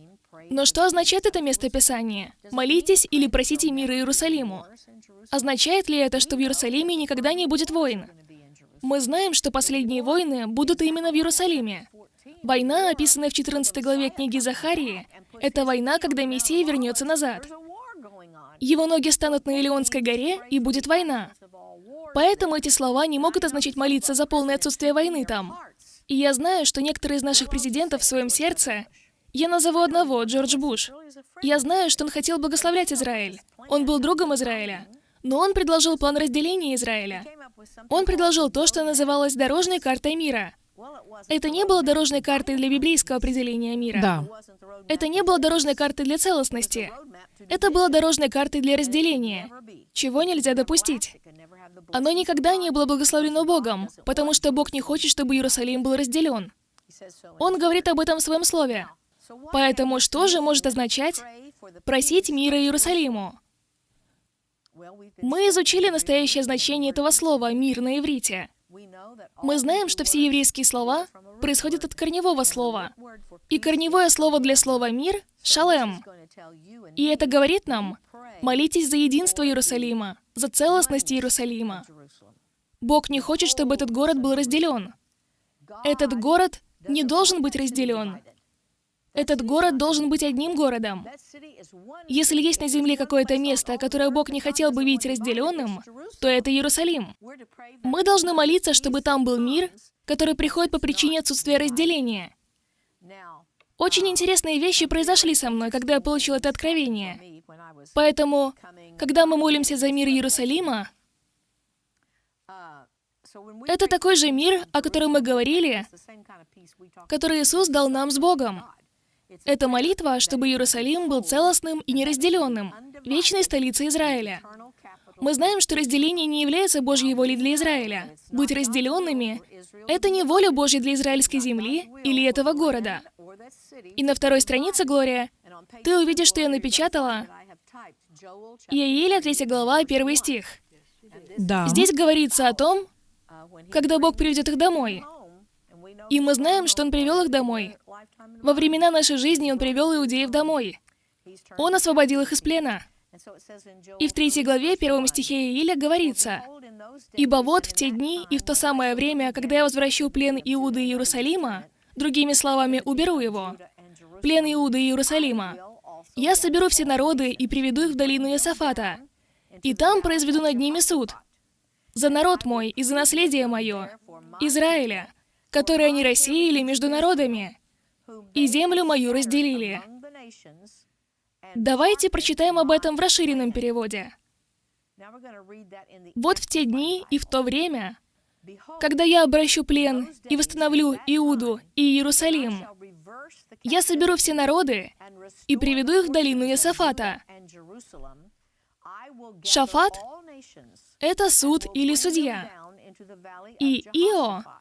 Но что означает это место Писания? Молитесь или просите мира Иерусалиму. Означает ли это, что в Иерусалиме никогда не будет войн? Мы знаем, что последние войны будут именно в Иерусалиме. Война, описанная в 14 главе книги Захарии, это война, когда Мессия вернется назад. Его ноги станут на Илионской горе, и будет война. Поэтому эти слова не могут означать молиться за полное отсутствие войны там. И я знаю, что некоторые из наших президентов в своем сердце... Я назову одного, Джордж Буш. Я знаю, что он хотел благословлять Израиль. Он был другом Израиля. Но он предложил план разделения Израиля. Он предложил то, что называлось дорожной картой мира. Это не было дорожной картой для библейского определения мира. Да. Это не было дорожной картой для целостности. Это было дорожной картой для разделения, чего нельзя допустить. Оно никогда не было благословлено Богом, потому что Бог не хочет, чтобы Иерусалим был разделен. Он говорит об этом в своем слове. Поэтому что же может означать просить мира Иерусалиму? Мы изучили настоящее значение этого слова «мир» на иврите. Мы знаем, что все еврейские слова происходят от корневого слова. И корневое слово для слова «мир» — «шалем». И это говорит нам, молитесь за единство Иерусалима, за целостность Иерусалима. Бог не хочет, чтобы этот город был разделен. Этот город не должен быть разделен. Этот город должен быть одним городом. Если есть на земле какое-то место, которое Бог не хотел бы видеть разделенным, то это Иерусалим. Мы должны молиться, чтобы там был мир, который приходит по причине отсутствия разделения. Очень интересные вещи произошли со мной, когда я получил это откровение. Поэтому, когда мы молимся за мир Иерусалима, это такой же мир, о котором мы говорили, который Иисус дал нам с Богом. Это молитва, чтобы Иерусалим был целостным и неразделенным, вечной столицей Израиля. Мы знаем, что разделение не является Божьей волей для Израиля. Быть разделенными — это не воля Божья для израильской земли или этого города. И на второй странице, Глория, ты увидишь, что я напечатала Иаиля, 3 глава, 1 стих. Да. Здесь говорится о том, когда Бог приведет их домой. И мы знаем, что Он привел их домой. Во времена нашей жизни Он привел иудеев домой. Он освободил их из плена. И в третьей главе, первом стихе Ииля говорится, «Ибо вот в те дни и в то самое время, когда я возвращу плен Иуды и Иерусалима, другими словами, уберу его, плен Иуды и Иерусалима, я соберу все народы и приведу их в долину Иосафата, и там произведу над ними суд, за народ мой и за наследие мое, Израиля, которое они рассеяли между народами, и землю мою разделили. Давайте прочитаем об этом в расширенном переводе. Вот в те дни и в то время, когда я обращу плен и восстановлю Иуду и Иерусалим, я соберу все народы и приведу их в долину Иосафата. Шафат — это суд или судья. И Ио —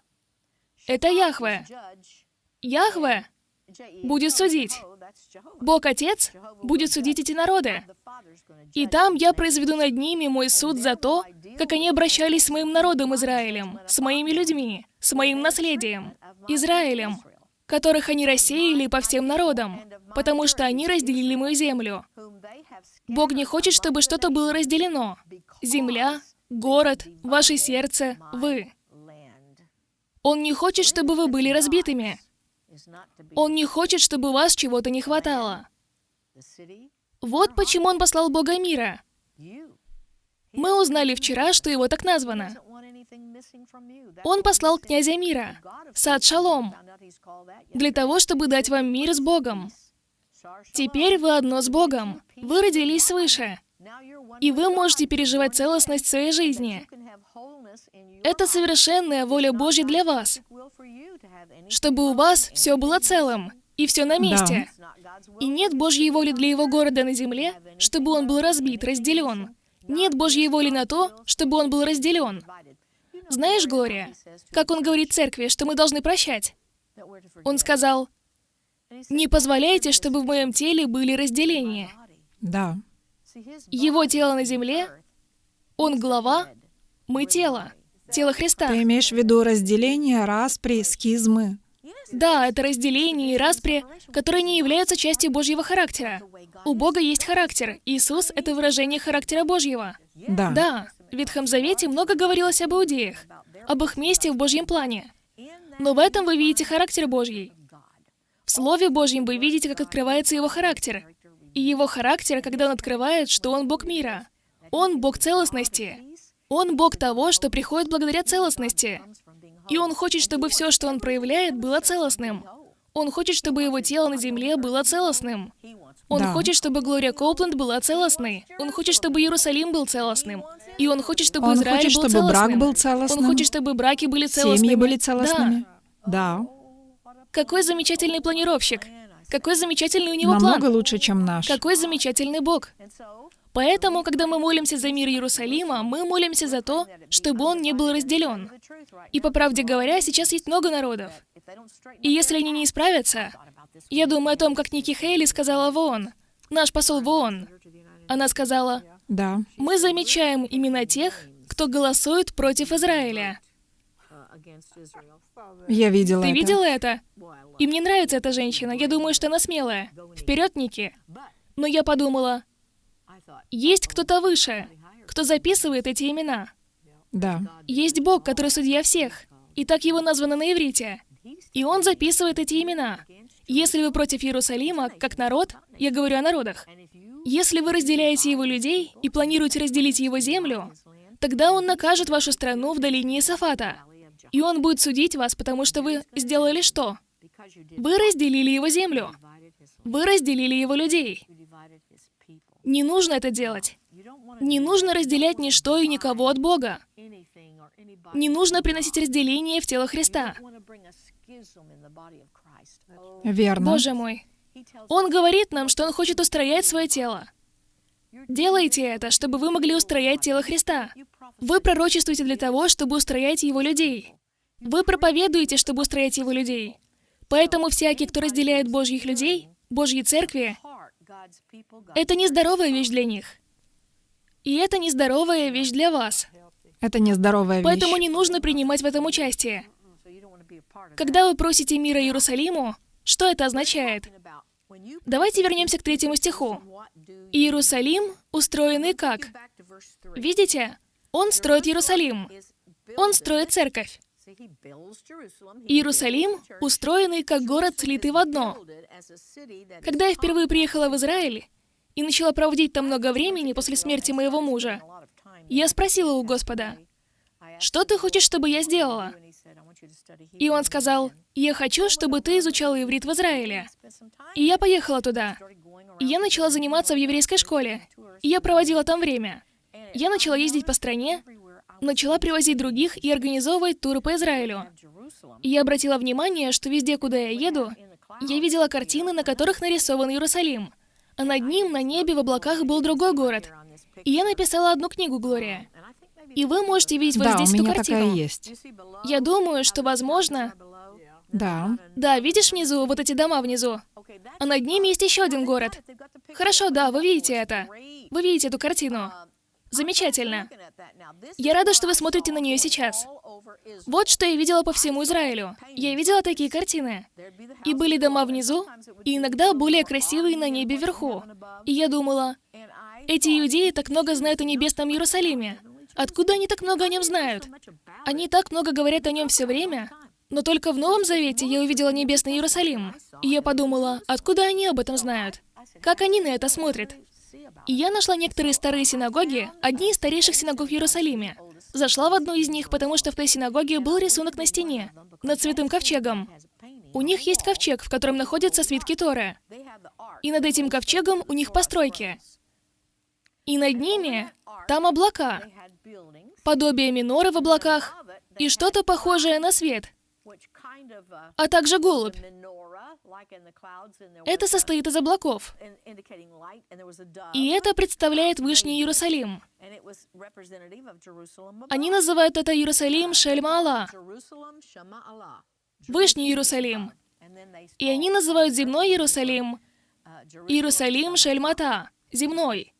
это Яхве. Яхве будет судить. Бог Отец будет судить эти народы. И там я произведу над ними мой суд за то, как они обращались с моим народом Израилем, с моими людьми, с моим наследием, Израилем, которых они рассеяли по всем народам, потому что они разделили мою землю. Бог не хочет, чтобы что-то было разделено. Земля, город, ваше сердце, вы. Он не хочет, чтобы вы были разбитыми. Он не хочет, чтобы вас чего-то не хватало. Вот почему он послал Бога мира. Мы узнали вчера, что его так названо. Он послал князя мира, Сад Шалом, для того, чтобы дать вам мир с Богом. Теперь вы одно с Богом. Вы родились свыше. И вы можете переживать целостность своей жизни. Это совершенная воля Божья для вас, чтобы у вас все было целым и все на месте. Да. И нет Божьей воли для его города на земле, чтобы он был разбит, разделен. Нет Божьей воли на то, чтобы он был разделен. Знаешь, Глория, как он говорит церкви, что мы должны прощать? Он сказал, «Не позволяйте, чтобы в моем теле были разделения». Да. Его тело на земле, он глава, мы тело, тело Христа. Ты имеешь в виду разделение, распри, схизмы? Да, это разделение и распри, которые не являются частью Божьего характера. У Бога есть характер. Иисус — это выражение характера Божьего. Да. Да, в Ветхом Завете много говорилось об иудеях, об их месте в Божьем плане. Но в этом вы видите характер Божий. В Слове Божьем вы видите, как открывается его характер. И его характер, когда он открывает, что он Бог мира. Он Бог целостности. Он Бог того, что приходит благодаря целостности. И он хочет, чтобы все, что он проявляет, было целостным. Он хочет, чтобы его тело на земле было целостным. Он Да. хочет, чтобы Глория Коупленд была целостной. Он хочет, чтобы Иерусалим был целостным. И он хочет, чтобы Он Израиль хочет, был чтобы брак целостным. был целостным. Он хочет, чтобы браки были целостными. Семьи были Да. целостными? Да. Какой замечательный планировщик. Какой замечательный у него Намного план. лучше, чем наш. Какой замечательный Бог. Поэтому, когда мы молимся за мир Иерусалима, мы молимся за то, чтобы он не был разделен. И по правде говоря, сейчас есть много народов. И если они не исправятся, Я думаю о том, как Ники Хейли сказала в ООН, наш посол в ООН. Она сказала, Да. мы замечаем имена тех, кто голосует против Израиля. Я видела Ты это. видела это? И мне нравится эта женщина. Я думаю, что она смелая. Вперед, Ники. Но я подумала, есть кто-то выше, кто записывает эти имена. Да. Есть Бог, который судья всех. И так его названо на иврите. И он записывает эти имена. Если вы против Иерусалима, как народ, я говорю о народах, если вы разделяете его людей и планируете разделить его землю, тогда он накажет вашу страну в долине Исафата. И он будет судить вас, потому что вы сделали что? Вы разделили его землю. Вы разделили его людей. Не нужно это делать. Не нужно разделять ничто и никого от Бога. Не нужно приносить разделение в тело Христа. Верно. Боже мой. Он говорит нам, что Он хочет устроять свое тело. Делайте это, чтобы вы могли устроять тело Христа. Вы пророчествуете для того, чтобы устроять Его людей. Вы проповедуете, чтобы устроять Его людей. Поэтому всякий, кто разделяет Божьих людей, Божьи церкви, это нездоровая вещь для них. И это нездоровая вещь для вас. Это нездоровая вещь. Поэтому не нужно принимать в этом участие. Когда вы просите мира Иерусалиму, что это означает? Давайте вернемся к третьему стиху. Иерусалим устроенный как? Видите? Он строит Иерусалим. Он строит церковь. Иерусалим устроенный как город, слитый в одно. Когда я впервые приехала в Израиль и начала проводить там много времени после смерти моего мужа, я спросила у Господа, что ты хочешь, чтобы я сделала? И он сказал, я хочу, чтобы ты изучала иврит в Израиле. И я поехала туда. И я начала заниматься в еврейской школе. И я проводила там время. Я начала ездить по стране, начала привозить других и организовывать туры по Израилю. И я обратила внимание, что везде, куда я еду, я видела картины, на которых нарисован Иерусалим. А над ним, на небе, в облаках был другой город. И я написала одну книгу, Глория. И вы можете видеть вот да, здесь у эту меня картину. такая есть. Я думаю, что, возможно... Да. Да, видишь внизу, вот эти дома внизу? А над ними есть еще один город. Хорошо, да, вы видите это. Вы видите эту картину. Замечательно. Я рада, что вы смотрите на нее сейчас. Вот что я видела по всему Израилю. Я видела такие картины. И были дома внизу, и иногда более красивые на небе вверху. И я думала, эти иудеи так много знают о небесном Иерусалиме. Откуда они так много о нем знают? Они так много говорят о нем все время, но только в Новом Завете я увидела небесный Иерусалим. И я подумала, откуда они об этом знают? Как они на это смотрят? И я нашла некоторые старые синагоги, одни из старейших синагог в Иерусалиме. Зашла в одну из них, потому что в той синагоге был рисунок на стене, над святым ковчегом. У них есть ковчег, в котором находятся свитки Торы. И над этим ковчегом у них постройки. И над ними там облака, подобие миноры в облаках и что-то похожее на свет, а также голубь. Это состоит из облаков. И это представляет Вышний Иерусалим. Они называют это Иерусалим Шельма-Ала, Вышний Иерусалим. И они называют земной Иерусалим. Иерусалим Шельмата, земной.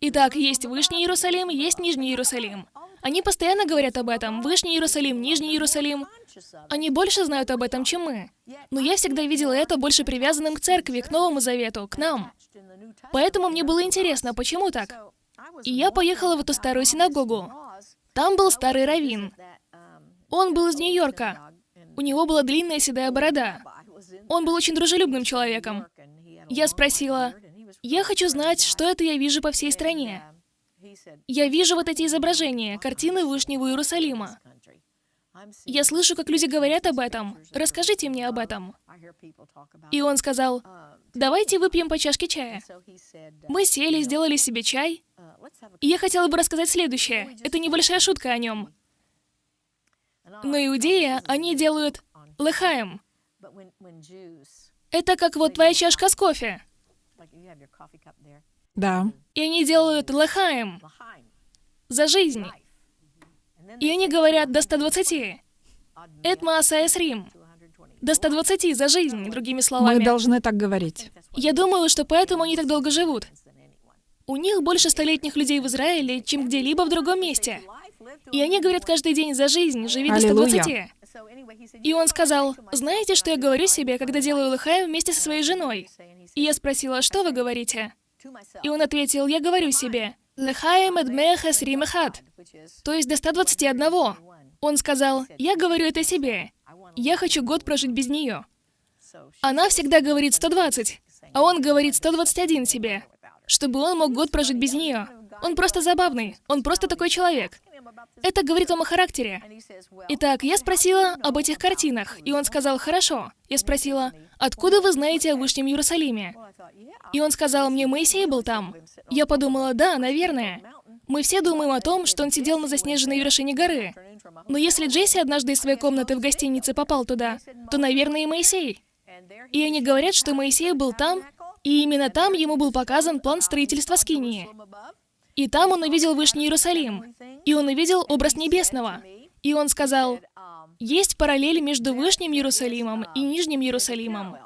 Итак, есть Вышний Иерусалим, есть Нижний Иерусалим. Они постоянно говорят об этом. Вышний Иерусалим, Нижний Иерусалим. Они больше знают об этом, чем мы. Но я всегда видела это больше привязанным к церкви, к Новому Завету, к нам. Поэтому мне было интересно, почему так. И я поехала в эту старую синагогу. Там был старый раввин. Он был из Нью-Йорка. У него была длинная седая борода. Он был очень дружелюбным человеком. Я спросила, я хочу знать, что это я вижу по всей стране. Я вижу вот эти изображения, картины Вышнего Иерусалима. Я слышу, как люди говорят об этом. Расскажите мне об этом. И он сказал, давайте выпьем по чашке чая. Мы сели, сделали себе чай. И я хотела бы рассказать следующее. Это небольшая шутка о нем. На Иудея они делают лехаем. Это как вот твоя чашка с кофе. Да. И они делают лехаем за жизнь. И они говорят до 120. Эт Маасаэс Рим. до 120 за жизнь, другими Мы словами. должны так говорить. Я думаю, что поэтому они так долго живут. У них больше столетних людей в Израиле, чем где-либо в другом месте. И они говорят каждый день за жизнь, живи до Аллилуйя. 120. И он сказал, знаете, что я говорю себе, когда делаю лыхаем вместе со своей женой? И я спросила, что вы говорите? И он ответил, я говорю себе, лыхаем эдмеха сримехат, то есть до 121. Он сказал, я говорю это себе, я хочу год прожить без нее. Она всегда говорит 120, а он говорит 121 себе, чтобы он мог год прожить без нее. Он просто забавный, он просто такой человек. Это говорит вам о характере. Итак, я спросила об этих картинах, и он сказал, хорошо. Я спросила, откуда вы знаете о Вышнем Иерусалиме? И он сказал, мне Моисей был там. Я подумала, да, наверное. Мы все думаем о том, что он сидел на заснеженной вершине горы. Но если Джесси однажды из своей комнаты в гостинице попал туда, то, наверное, и Моисей. И они говорят, что Моисей был там, и именно там ему был показан план строительства Скинии. И там он увидел Вышний Иерусалим, и он увидел образ небесного. И он сказал, есть параллель между Вышним Иерусалимом и Нижним Иерусалимом.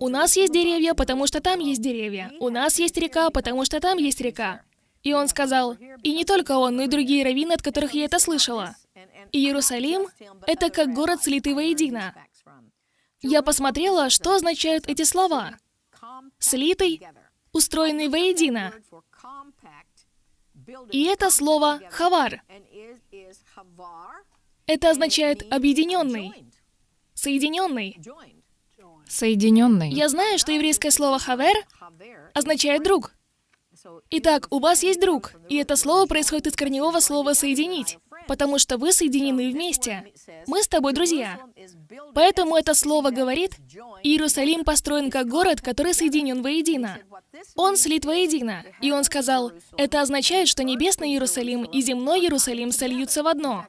У нас есть деревья, потому что там есть деревья. У нас есть река, потому что там есть река. И он сказал, и не только он, но и другие раввины, от которых я это слышала. Иерусалим — это как город, слитый воедино. Я посмотрела, что означают эти слова. Слитый, устроенный воедино. И это слово «хавар». Это означает «объединенный», «соединенный». Соединенный. Я знаю, что еврейское слово «хавер» означает «друг». Итак, у вас есть друг, и это слово происходит из корневого слова «соединить», потому что вы соединены вместе. Мы с тобой друзья. Поэтому это слово говорит, Иерусалим построен как город, который соединен воедино. Он слит воедино. И он сказал, это означает, что небесный Иерусалим и земной Иерусалим сольются в одно.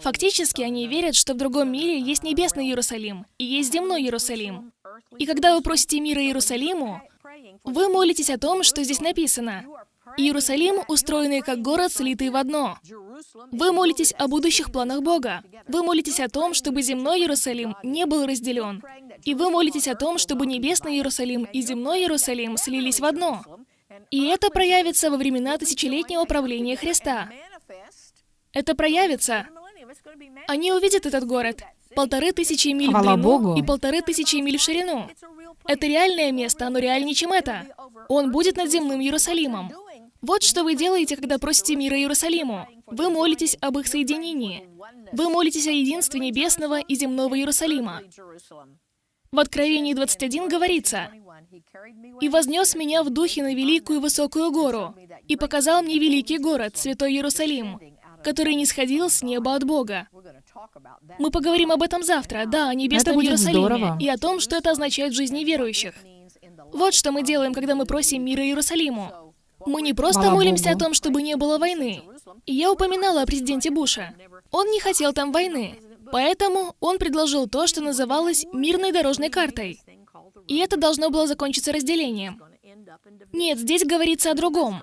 Фактически они верят, что в другом мире есть небесный Иерусалим и есть земной Иерусалим. И когда вы просите мира Иерусалиму, вы молитесь о том, что здесь написано. Иерусалим, устроенный как город, слитый в одно. Вы молитесь о будущих планах Бога. Вы молитесь о том, чтобы земной Иерусалим не был разделен. И вы молитесь о том, чтобы небесный Иерусалим и земной Иерусалим слились в одно. И это проявится во времена тысячелетнего правления Христа. Это проявится. Они увидят этот город. Полторы тысячи миль в Хвала длину Богу. и полторы тысячи миль в ширину. Это реальное место, оно реальнее, чем это. Он будет над земным Иерусалимом. Вот что вы делаете, когда просите мира Иерусалиму. Вы молитесь об их соединении. Вы молитесь о единстве небесного и земного Иерусалима. В Откровении 21 говорится, «И вознес меня в духе на великую высокую гору, и показал мне великий город, святой Иерусалим, который не сходил с неба от Бога». Мы поговорим об этом завтра, да, о небесном Иерусалиме, здорово. и о том, что это означает в жизни верующих. Вот что мы делаем, когда мы просим мира Иерусалиму. Мы не просто молимся о том, чтобы не было войны. И я упоминала о президенте Буша. Он не хотел там войны. Поэтому он предложил то, что называлось мирной дорожной картой. И это должно было закончиться разделением. Нет, здесь говорится о другом.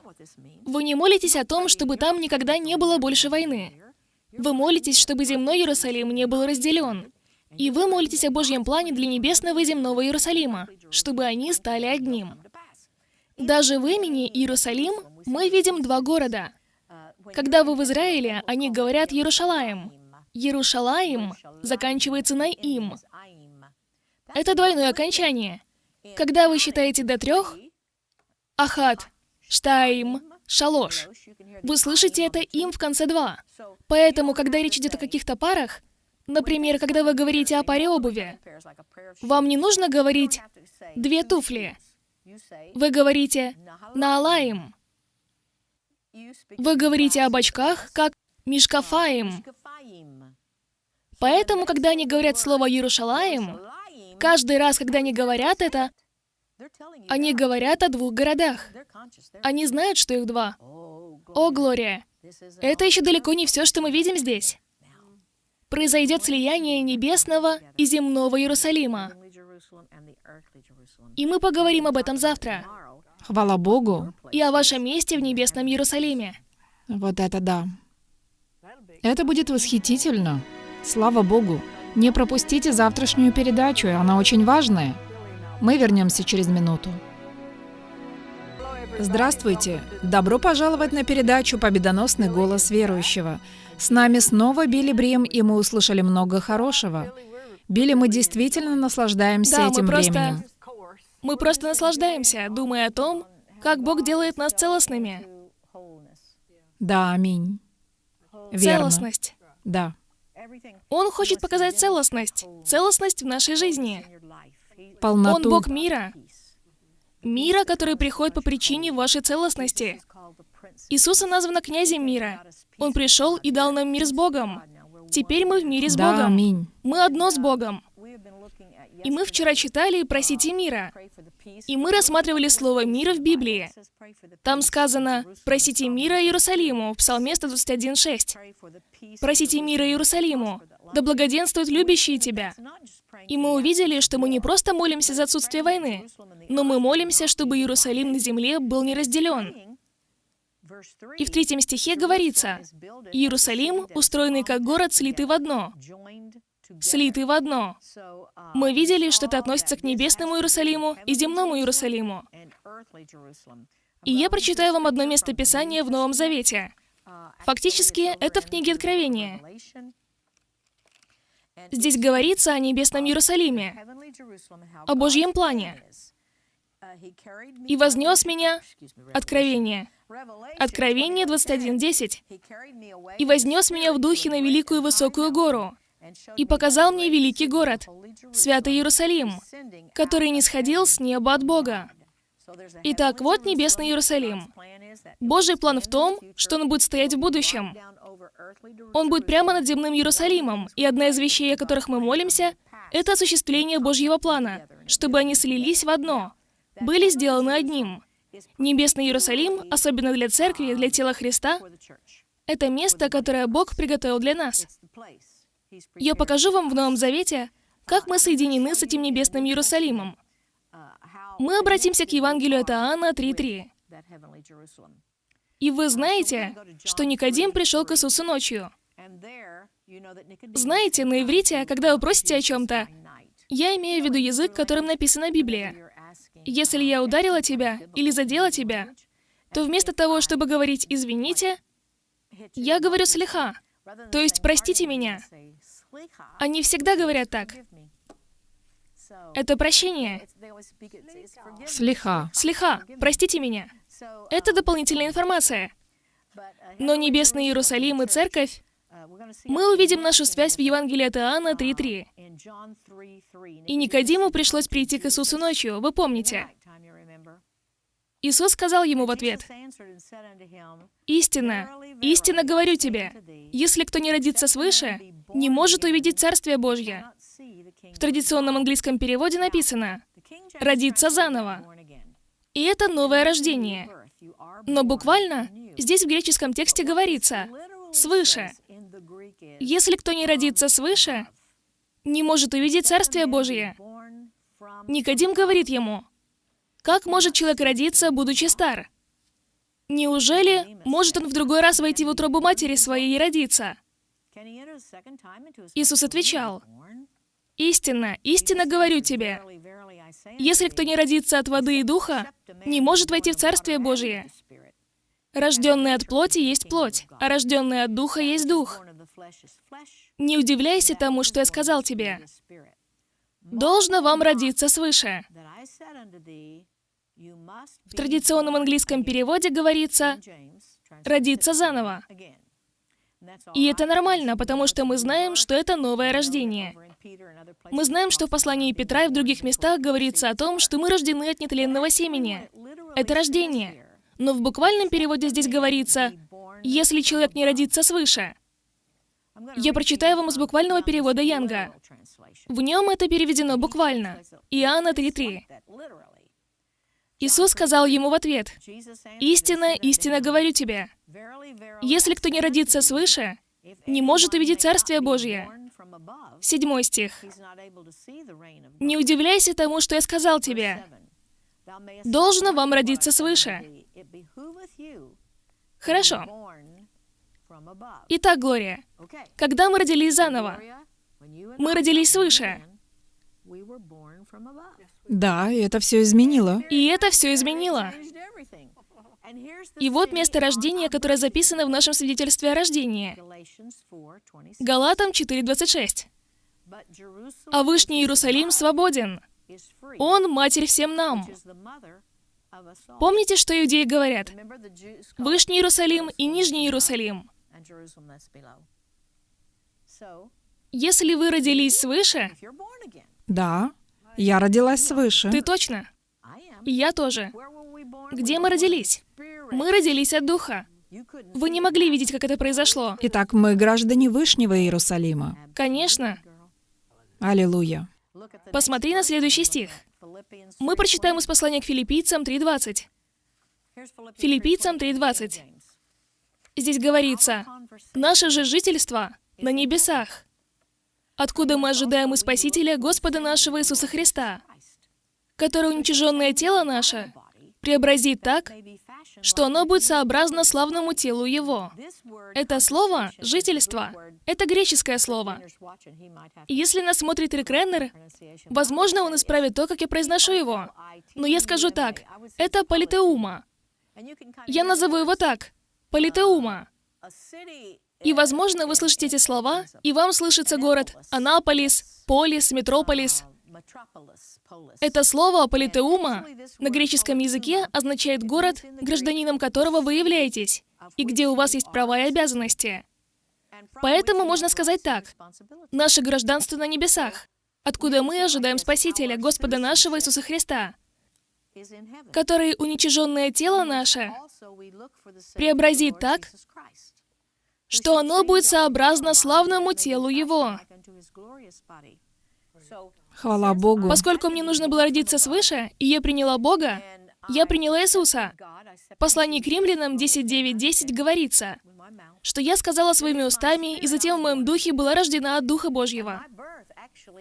Вы не молитесь о том, чтобы там никогда не было больше войны. Вы молитесь, чтобы земной Иерусалим не был разделен. И вы молитесь о Божьем плане для небесного и земного Иерусалима, чтобы они стали одним. Даже в имени Иерусалим мы видим два города. Когда вы в Израиле, они говорят Иерушалаем. Иерушалаим заканчивается на им. Это двойное окончание. Когда вы считаете до трех, Ахат, Штаим, Шалош, вы слышите это им в конце два. Поэтому, когда речь идет о каких-то парах, например, когда вы говорите о паре обуви, вам не нужно говорить «две туфли». Вы говорите «наалаим». Вы говорите об очках как «мишкафаим». Поэтому, когда они говорят слово «Иерушалаим», каждый раз, когда они говорят это, они говорят о двух городах. Они знают, что их два. О, Глория! Это еще далеко не все, что мы видим здесь. Произойдет слияние небесного и земного Иерусалима. И мы поговорим об этом завтра. Хвала Богу. И о вашем месте в небесном Иерусалиме. Вот это да. Это будет восхитительно. Слава Богу. Не пропустите завтрашнюю передачу, она очень важная. Мы вернемся через минуту. Здравствуйте! Добро пожаловать на передачу «Победоносный голос верующего». С нами снова Билли Брим, и мы услышали много хорошего. Билли, мы действительно наслаждаемся Да, этим мы просто... временем. Мы просто наслаждаемся, думая о том, как Бог делает нас целостными. Да, аминь. Верно. Целостность. Да. Он хочет показать целостность. Целостность в нашей жизни. Полноту. Он Бог мира. Мира, который приходит по причине вашей целостности. Иисуса названо князем мира. Он пришел и дал нам мир с Богом. Теперь мы в мире с Да, Богом. аминь. Мы одно с Богом. И мы вчера читали «Просите мира». И мы рассматривали слово «мира» в Библии. Там сказано «Просите мира Иерусалиму» в Псалме 121.6. «Просите мира Иерусалиму, да благоденствуют любящие тебя». И мы увидели, что мы не просто молимся за отсутствие войны, но мы молимся, чтобы Иерусалим на земле был не разделен. И в третьем стихе говорится, «Иерусалим, устроенный как город, слитый в одно». Слитый в одно. Мы видели, что это относится к небесному Иерусалиму и земному Иерусалиму. И я прочитаю вам одно место Писания в Новом Завете. Фактически, это в книге Откровения. Здесь говорится о небесном Иерусалиме, о Божьем плане. «И вознес меня...» Откровение. Откровение 21.10. «И вознес меня в духе на великую высокую гору, и показал мне великий город, святый Иерусалим, который не сходил с неба от Бога». Итак, вот небесный Иерусалим. Божий план в том, что он будет стоять в будущем. Он будет прямо над земным Иерусалимом, и одна из вещей, о которых мы молимся, это осуществление Божьего плана, чтобы они слились в одно, были сделаны одним. Небесный Иерусалим, особенно для церкви, для тела Христа, это место, которое Бог приготовил для нас. Я покажу вам в Новом Завете, как мы соединены с этим небесным Иерусалимом. Мы обратимся к Евангелию от Иоанна 3.3. И вы знаете, что Никодим пришел к Иисусу ночью. Знаете, на иврите, когда вы просите о чем-то, я имею в виду язык, которым написана Библия. Если я ударила тебя или задела тебя, то вместо того, чтобы говорить «извините», я говорю «слиха», то есть «простите меня». Они всегда говорят так. Это прощение. Слиха. Слиха, простите меня. Это дополнительная информация. Но Небесный Иерусалим и Церковь, мы увидим нашу связь в Евангелии от Иоанна 3.3. И Никодиму пришлось прийти к Иисусу ночью, вы помните. Иисус сказал ему в ответ, «Истинно, истинно говорю тебе, если кто не родится свыше, не может увидеть Царствие Божье». В традиционном английском переводе написано «родиться заново». И это новое рождение. Но буквально здесь в греческом тексте говорится «свыше». Если кто не родится свыше, не может увидеть Царствие Божье. Никодим говорит ему, «Как может человек родиться, будучи стар? Неужели может он в другой раз войти в утробу матери своей и родиться?» Иисус отвечал, «Истинно, истинно говорю тебе, если кто не родится от воды и духа, не может войти в Царствие Божие. Рожденный от плоти есть плоть, а рожденный от духа есть дух. Не удивляйся тому, что я сказал тебе. Должно вам родиться свыше. В традиционном английском переводе говорится «родиться заново». И это нормально, потому что мы знаем, что это новое рождение. Мы знаем, что в послании Петра и в других местах говорится о том, что мы рождены от нетленного семени. Это рождение. Но в буквальном переводе здесь говорится «если человек не родится свыше». Я прочитаю вам из буквального перевода Янга. В нем это переведено буквально. Иоанна 3.3. Иисус сказал ему в ответ, «Истинно, истинно говорю тебе, если кто не родится свыше, не может увидеть Царствие Божье». Седьмой стих. «Не удивляйся тому, что я сказал тебе. Должно вам родиться свыше». Хорошо. Итак, Глория, когда мы родились заново? Мы родились свыше. Да, и это все изменило. И это все изменило. И вот место рождения, которое записано в нашем свидетельстве о рождении. Галатам 4.26. А Вышний Иерусалим свободен. Он — Матерь всем нам. Помните, что иудеи говорят? Вышний Иерусалим и Нижний Иерусалим. Если вы родились свыше, Да, я родилась свыше. ты точно. Я тоже. Где мы родились? Мы родились от Духа. Вы не могли видеть, как это произошло. Итак, мы граждане Вышнего Иерусалима. Конечно. Аллилуйя. Посмотри на следующий стих. Мы прочитаем из послания к филиппийцам 3.20. Филиппийцам 3.20. Здесь говорится, «Наше же жительство на небесах, откуда мы ожидаем и Спасителя Господа нашего Иисуса Христа, который уничиженное тело наше преобразит так, что оно будет сообразно славному телу Его». Это слово «жительство» — это греческое слово. И если нас смотрит Рик Реннер, возможно, он исправит то, как я произношу его. Но я скажу так, это политеума. Я назову его так, политеума. И, возможно, вы слышите эти слова, и вам слышится город Анаполис, Полис, Метрополис. Это слово «политеума» на греческом языке означает город, гражданином которого вы являетесь, и где у вас есть права и обязанности. Поэтому можно сказать так. Наше гражданство на небесах, откуда мы ожидаем Спасителя, Господа нашего Иисуса Христа, который уничиженное тело наше преобразит так, что оно будет сообразно славному телу Его. Хвала Богу. Поскольку мне нужно было родиться свыше, и я приняла Бога, я приняла Иисуса. В послании к римлянам 10.9.10 говорится, что я сказала своими устами, и затем в моем духе была рождена от Духа Божьего.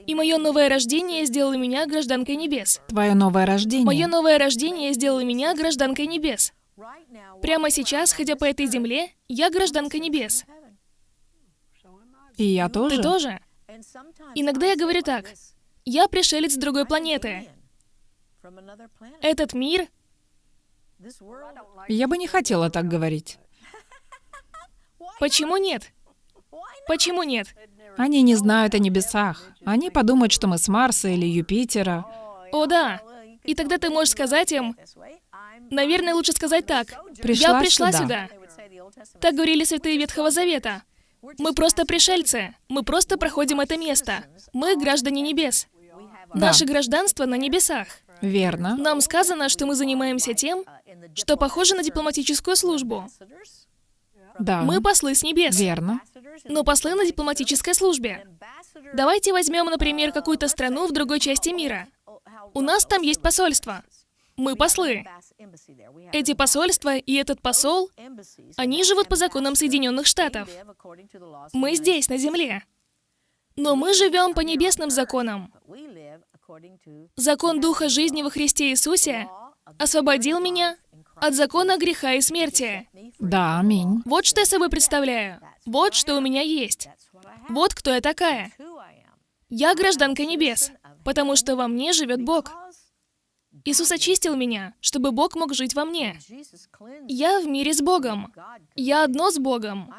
И мое новое рождение сделало меня гражданкой небес. Твое новое рождение. Мое новое рождение сделало меня гражданкой небес. Прямо сейчас, ходя по этой земле, я гражданка небес. И я тоже. Ты тоже? Иногда я говорю так. Я пришелец с другой планеты. Этот мир... Я бы не хотела так говорить. Почему нет? Почему нет? Они не знают о небесах. Они подумают, что мы с Марса или Юпитера. О, да. И тогда ты можешь сказать им, наверное, лучше сказать так. Пришла Я пришла сюда». сюда. Так говорили святые Ветхого Завета. Мы просто пришельцы. Мы просто проходим это место. Мы граждане небес. Да. Наше гражданство на небесах. Верно. Нам сказано, что мы занимаемся тем, что похоже на дипломатическую службу. Да. Мы послы с небес, Верно. но послы на дипломатической службе. Давайте возьмем, например, какую-то страну в другой части мира. У нас там есть посольство. Мы послы. Эти посольства и этот посол, они живут по законам Соединенных Штатов. Мы здесь, на Земле. Но мы живем по небесным законам. Закон Духа жизни во Христе Иисусе освободил меня от закона греха и смерти. Да, аминь. Вот что я собой представляю. Вот что у меня есть. Вот кто я такая. Я гражданка небес, потому что во мне живет Бог. Иисус очистил меня, чтобы Бог мог жить во мне. Я в мире с Богом. Я одно с Богом.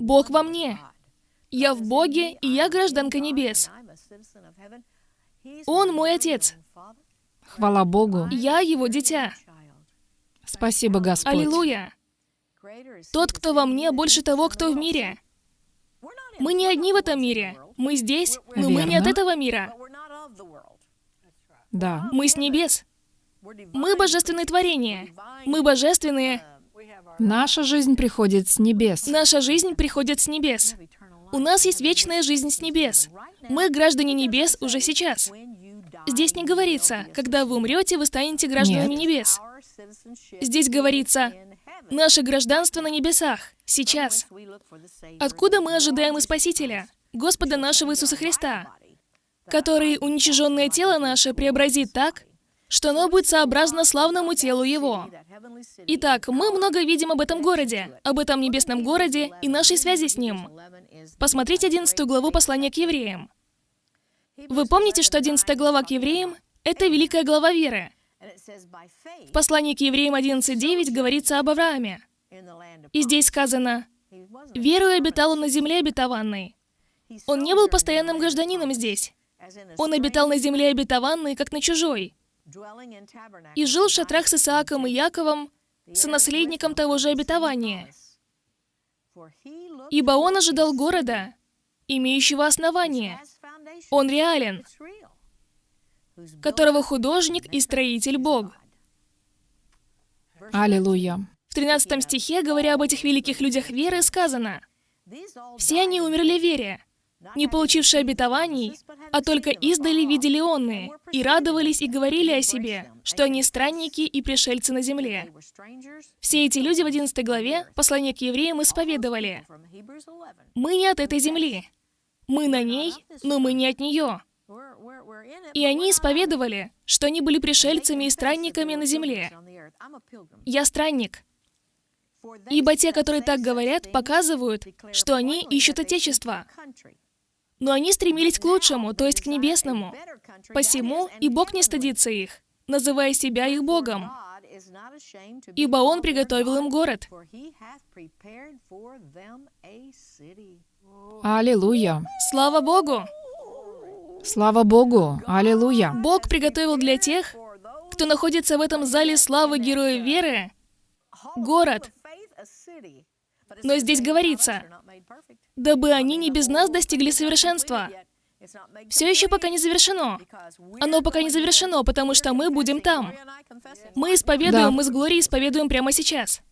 Бог во мне. Я в Боге, и я гражданка небес. Он мой Отец. Хвала Богу. Я его дитя. Спасибо, Господь. Аллилуйя. Тот, кто во мне, больше того, кто в мире. Мы не одни в этом мире. Мы здесь, но мы не от Верно. этого мира. Да. Мы с небес. Мы божественные творения. Мы божественные. Наша жизнь приходит с небес. Наша жизнь приходит с небес. У нас есть вечная жизнь с небес. Мы граждане небес уже сейчас. Здесь не говорится, когда вы умрете, вы станете гражданами Нет. небес. Здесь говорится, наше гражданство на небесах, сейчас. Откуда мы ожидаем и Спасителя, Господа нашего Иисуса Христа, который уничиженное тело наше преобразит так, что оно будет сообразно славному телу Его. Итак, мы много видим об этом городе, об этом небесном городе и нашей связи с ним. Посмотрите 11 главу послания к евреям. Вы помните, что 11 глава к евреям — это великая глава веры. В послании к евреям 11.9 говорится об Аврааме. И здесь сказано, «Верою обитал он на земле обетованной». Он не был постоянным гражданином здесь. Он обитал на земле обетованной, как на чужой. И жил в шатрах с Исааком и Яковом, сонаследником того же обетования. Ибо он ожидал города, имеющего основание. Он реален, которого художник и строитель Бог. Аллилуйя. В 13 стихе, говоря об этих великих людях веры, сказано, «Все они умерли в вере, не получившие обетований, а только издали видели онные, и радовались и говорили о себе, что они странники и пришельцы на земле. Все эти люди в 11 главе послания к евреям исповедовали, «Мы не от этой земли, мы на ней, но мы не от нее». И они исповедовали, что они были пришельцами и странниками на земле. «Я странник». Ибо те, которые так говорят, показывают, что они ищут Отечество. Но они стремились к лучшему, то есть к небесному. Посему и Бог не стыдится их, называя себя их Богом. Ибо Он приготовил им город. Аллилуйя. Слава Богу! Слава Богу. Аллилуйя. Бог приготовил для тех, кто находится в этом зале славы Героя Веры, город. Но здесь говорится, дабы они не без нас достигли совершенства. Все еще пока не завершено. Оно пока не завершено, потому что мы будем там. Мы исповедуем, Да. мы с Глорией исповедуем прямо сейчас.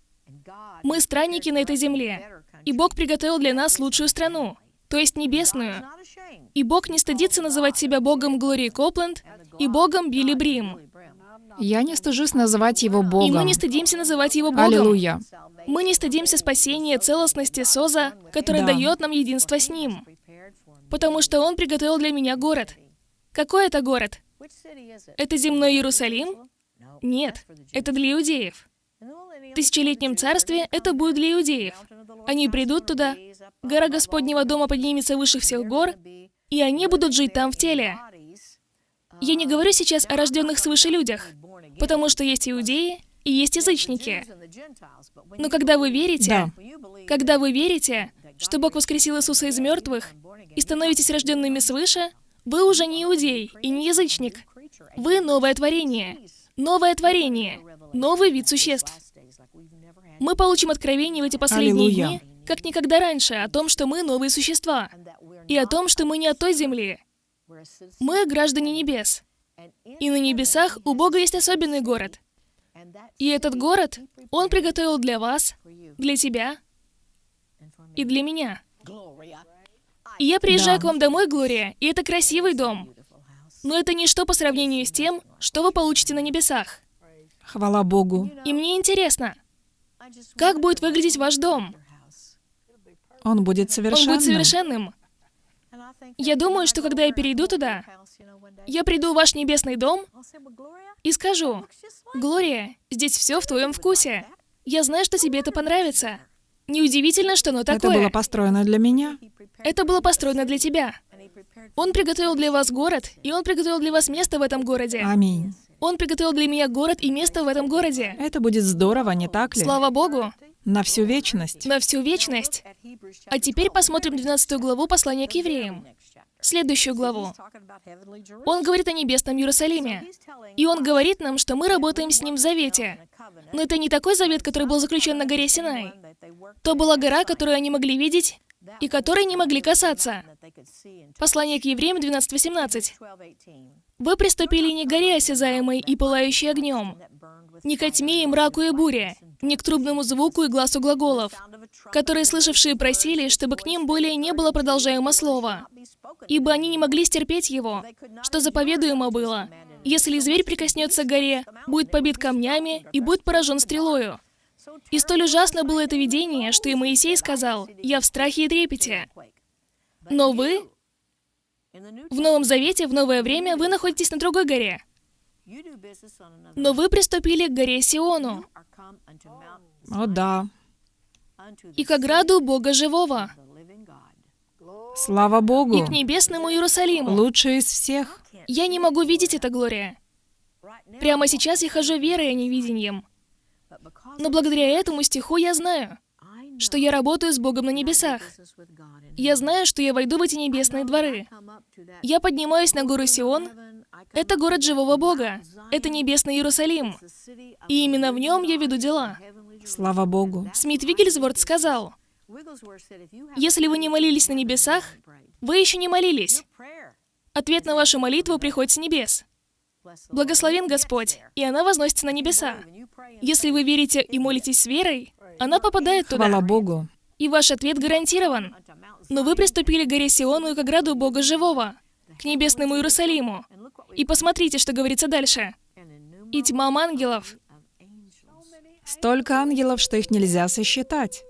Мы странники на этой земле. И Бог приготовил для нас лучшую страну, то есть небесную. И Бог не стыдится называть себя Богом Глории Копленд и Богом Билли Брим. Я не стыжусь называть его И мы Богом. не стыдимся называть Его Богом. Аллилуйя. Мы не стыдимся спасения, целостности Соза, который Да. дает нам единство с Ним. Потому что Он приготовил для меня город. Какой это город? Это земной Иерусалим? Нет, это для иудеев. В тысячелетнем царстве это будет для иудеев. Они придут туда, гора Господнего дома поднимется выше всех гор, и они будут жить там в теле. Я не говорю сейчас о рожденных свыше людях, потому что есть иудеи и есть язычники. Но когда вы верите, Да. когда вы верите, что Бог воскресил Иисуса из мертвых и становитесь рожденными свыше, вы уже не иудей и не язычник. Вы новое творение. Новое творение. Новый вид существ. Мы получим откровение в эти последние Аллилуйя. дни, как никогда раньше, о том, что мы новые существа. И о том, что мы не от той земли. Мы граждане небес. И на небесах у Бога есть особенный город. И этот город Он приготовил для вас, для тебя и для меня. И я приезжаю Да. к вам домой, Глория, и это красивый дом. Но это ничто по сравнению с тем, что вы получите на небесах. Хвала Богу. И мне интересно, как будет выглядеть ваш дом? Он будет Он совершенным. будет совершенным. Я думаю, что когда я перейду туда, я приду в ваш небесный дом и скажу, «Глория, здесь все в твоем вкусе. Я знаю, что тебе это понравится. Неудивительно, что оно Это такое. было построено для меня. Это было построено для тебя. Он приготовил для вас город, и он приготовил для вас место в этом городе. Аминь. Он приготовил для меня город и место в этом городе. Это будет здорово, не так ли? Слава Богу, На всю вечность. на всю вечность. А теперь посмотрим 12 главу послания к евреям. Следующую главу. Он говорит о небесном Иерусалиме. И он говорит нам, что мы работаем с ним в завете. Но это не такой завет, который был заключен на горе Синай. То была гора, которую они могли видеть, и которой не могли касаться. Послание к евреям 12.18. Вы приступили не к горе осязаемой и пылающей огнем, не ко тьме и мраку и буре, не к трубному звуку и глазу глаголов, которые слышавшие просили, чтобы к ним более не было продолжаемо слова, ибо они не могли стерпеть его, что заповедуемо было. Если зверь прикоснется к горе, будет побит камнями и будет поражен стрелою. И столь ужасно было это видение, что и Моисей сказал, «Я в страхе и трепете». Но вы, в Новом Завете, в новое время, вы находитесь на другой горе. Но вы приступили к горе Сиону О да. и к ограду Бога Живого. Слава Богу! и к небесному Иерусалиму. Лучший из всех. Я не могу видеть это, Глория. Прямо сейчас я хожу верой, а не видением. Но благодаря этому стиху я знаю, что я работаю с Богом на небесах. Я знаю, что я войду в эти небесные дворы. Я поднимаюсь на гору Сион. Это город живого Бога. Это небесный Иерусалим. И именно в нем я веду дела. Слава Богу. Смит Вигельсворт сказал, если вы не молились на небесах, вы еще не молились. Ответ на вашу молитву приходит с небес. Благословен Господь, и она возносится на небеса. Если вы верите и молитесь с верой, она попадает туда. Хвала Богу. И ваш ответ гарантирован. Но вы приступили к горе Сиону и к ограду Бога Живого, к небесному Иерусалиму. И посмотрите, что говорится дальше. И тьмам ангелов. Столько ангелов, что их нельзя сосчитать,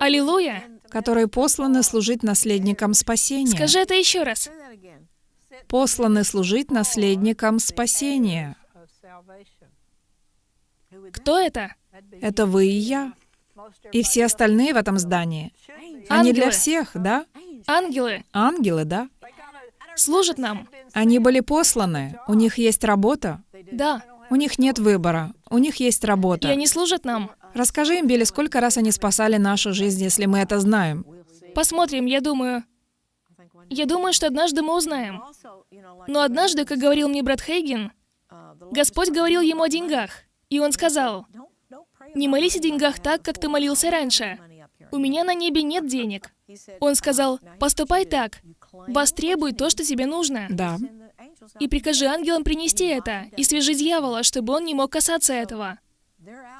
Аллилуйя! которые посланы служить наследникам спасения. Скажи это еще раз. Посланы служить наследникам спасения. Кто это? Это вы и я. И все остальные в этом здании. Они для Ангелы. всех, да? Ангелы Ангелы, да? служат нам. Они были посланы. У них есть работа. Да. У них нет выбора. У них есть И работа. они служат нам. Расскажи им, Билли, сколько раз они спасали нашу жизнь, если мы это знаем. Посмотрим, я думаю. Я думаю, что однажды мы узнаем. Но однажды, как говорил мне брат Хейген, Господь говорил ему о деньгах. И он сказал, «Не молись о деньгах так, как ты молился раньше. У меня на небе нет денег». Он сказал, «Поступай так. Востребуй то, что тебе нужно. Да. И прикажи ангелам принести это, и свяжи дьявола, чтобы он не мог касаться этого.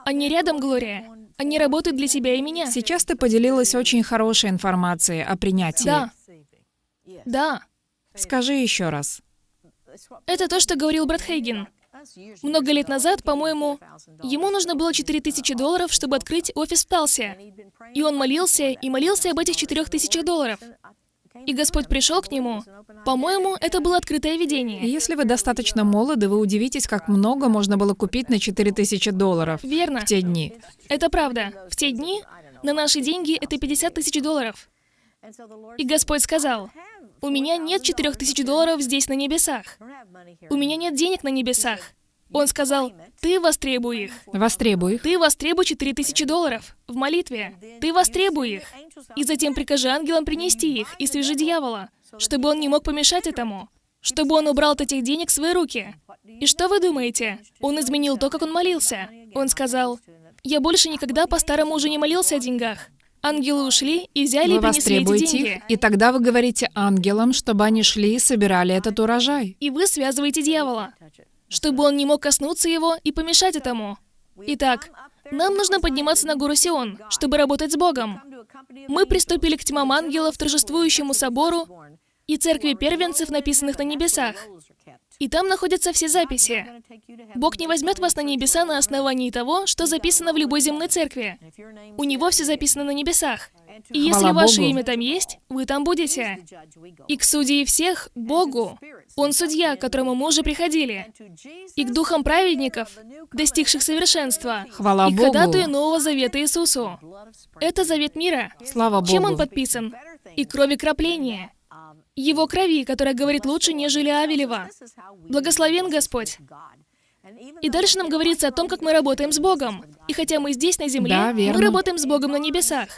Они рядом, Глория. Они работают для тебя и меня. Сейчас ты поделилась очень хорошей информацией о принятии. Да. Да. Скажи еще раз. Это то, что говорил брат Хейген. Много лет назад, по-моему, ему нужно было 4000 долларов, чтобы открыть офис в Талсе. И он молился, и молился об этих 4000 долларов. И Господь пришел к нему. По-моему, это было открытое видение. если вы достаточно молоды, вы удивитесь, как много можно было купить на 4000 долларов Верно. в те дни. Это правда. В те дни на наши деньги это 50 тысяч долларов. И Господь сказал, у меня нет 4000 долларов здесь на небесах. У меня нет денег на небесах. Он сказал, ты востребуй их. Востребуй их. Ты востребуй 4000 долларов в молитве. Ты востребуй их. И затем прикажи ангелам принести их и свяжи дьявола, чтобы он не мог помешать этому, чтобы он убрал от этих денег свои руки. И что вы думаете? Он изменил то, как он молился. Он сказал, я больше никогда по-старому уже не молился о деньгах. Ангелы ушли и взяли и Вы принесли эти деньги. их, и тогда вы говорите ангелам, чтобы они шли и собирали этот урожай. И вы связываете дьявола, чтобы он не мог коснуться его и помешать этому. Итак, нам нужно подниматься на гору Сион, чтобы работать с Богом. Мы приступили к тьмам ангелов, торжествующему собору и церкви первенцев, написанных на небесах. И там находятся все записи. Бог не возьмет вас на небеса на основании того, что записано в любой земной церкви. У Него все записано на небесах. И если ваше имя там есть, вы там будете. И к судьи всех, Богу. Он судья, к которому мы уже приходили. И к духам праведников, достигших совершенства. Хвала и Богу. ходатую Нового Завета Иисусу. Это завет мира. Слава Богу. Чем он подписан? И крови кропления. Его крови, которая говорит лучше, нежели Авелева. Благословен Господь. И дальше нам говорится о том, как мы работаем с Богом. И хотя мы здесь, на земле, Да, мы работаем с Богом на небесах.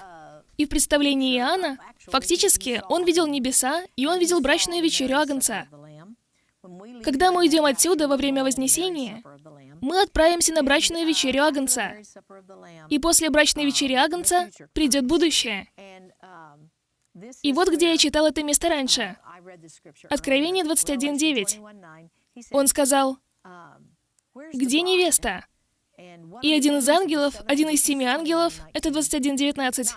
И в представлении Иоанна, фактически, он видел небеса, и он видел брачную вечерю Агнца. Когда мы идем отсюда во время Вознесения, мы отправимся на брачную вечерю Агнца. И после брачной вечери Агнца придет будущее. И вот где я читал это место раньше. Откровение 21.9. Он сказал, «Где невеста?» И один из ангелов, один из семи ангелов, это 21.19.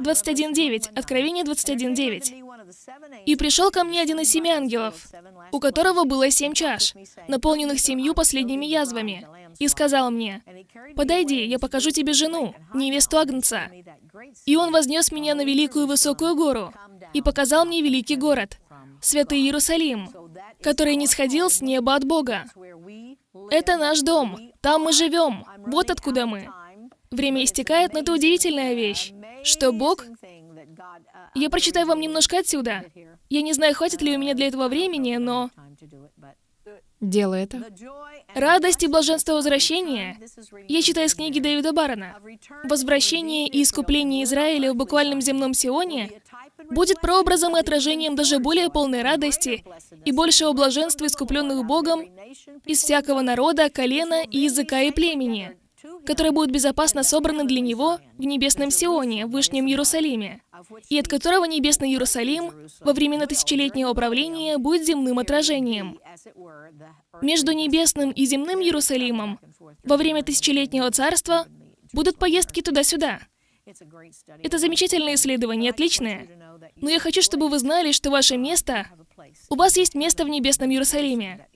21.9. Откровение 21.9. «И пришел ко мне один из семи ангелов, у которого было семь чаш, наполненных семью последними язвами, и сказал мне, «Подойди, я покажу тебе жену, невесту Агнца». И он вознес меня на великую высокую гору и показал мне великий город, святый Иерусалим, который не сходил с неба от Бога. Это наш дом, там мы живем, вот откуда мы. Время истекает, но это удивительная вещь, что Бог Я прочитаю вам немножко отсюда. Я не знаю, хватит ли у меня для этого времени, но... Делай это. Радость и блаженство возвращения. Я читаю из книги Дэвида Барона. Возвращение и искупление Израиля в буквальном земном Сионе будет прообразом и отражением даже более полной радости и большего блаженства искупленных Богом из всякого народа, колена и языка и племени, которые будут безопасно собраны для Него в небесном Сионе, в Вышнем Иерусалиме, и от которого небесный Иерусалим во времена тысячелетнего правления будет земным отражением. Между небесным и земным Иерусалимом во время тысячелетнего царства будут поездки туда-сюда. Это замечательное исследование, отличное. Но я хочу, чтобы вы знали, что ваше место... У вас есть место в небесном Иерусалиме.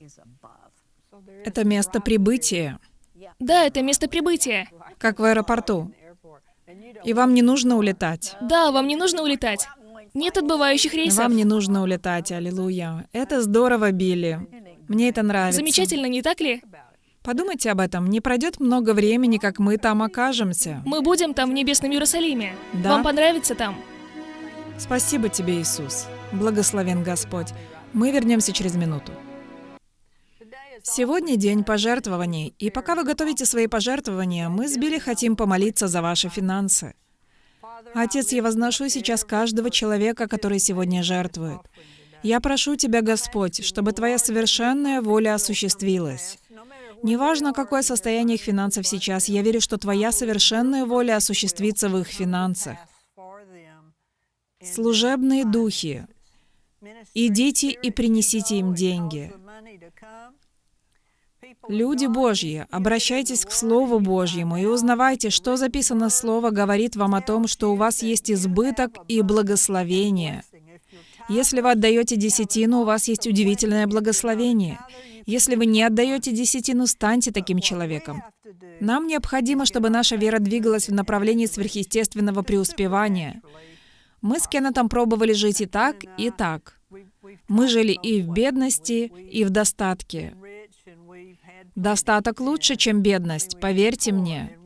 Это место прибытия, Да, это место прибытия. как в аэропорту. И вам не нужно улетать. Да, вам не нужно улетать. Нет отбывающих рейсов. Вам не нужно улетать, аллилуйя. Это здорово, Билли. Мне это нравится. Замечательно, не так ли? Подумайте об этом. Не пройдет много времени, как мы там окажемся. Мы будем там, в небесном Иерусалиме. Да? Вам понравится там? Спасибо тебе, Иисус. Благословен Господь. Мы вернемся через минуту. Сегодня день пожертвований, и пока вы готовите свои пожертвования, мы с Билли хотим помолиться за ваши финансы. Отец, я возношу сейчас каждого человека, который сегодня жертвует. Я прошу Тебя, Господь, чтобы Твоя совершенная воля осуществилась. Неважно, какое состояние их финансов сейчас, я верю, что Твоя совершенная воля осуществится в их финансах. Служебные духи, идите и принесите им деньги. Люди Божьи, обращайтесь к Слову Божьему и узнавайте, что записано Слово говорит вам о том, что у вас есть избыток и благословение. Если вы отдаете десятину, у вас есть удивительное благословение. Если вы не отдаете десятину, станьте таким человеком. Нам необходимо, чтобы наша вера двигалась в направлении сверхъестественного преуспевания. Мы с Кеннетом пробовали жить и так, и так. Мы жили и в бедности, и в достатке. Достаток лучше, чем бедность, поверьте мне.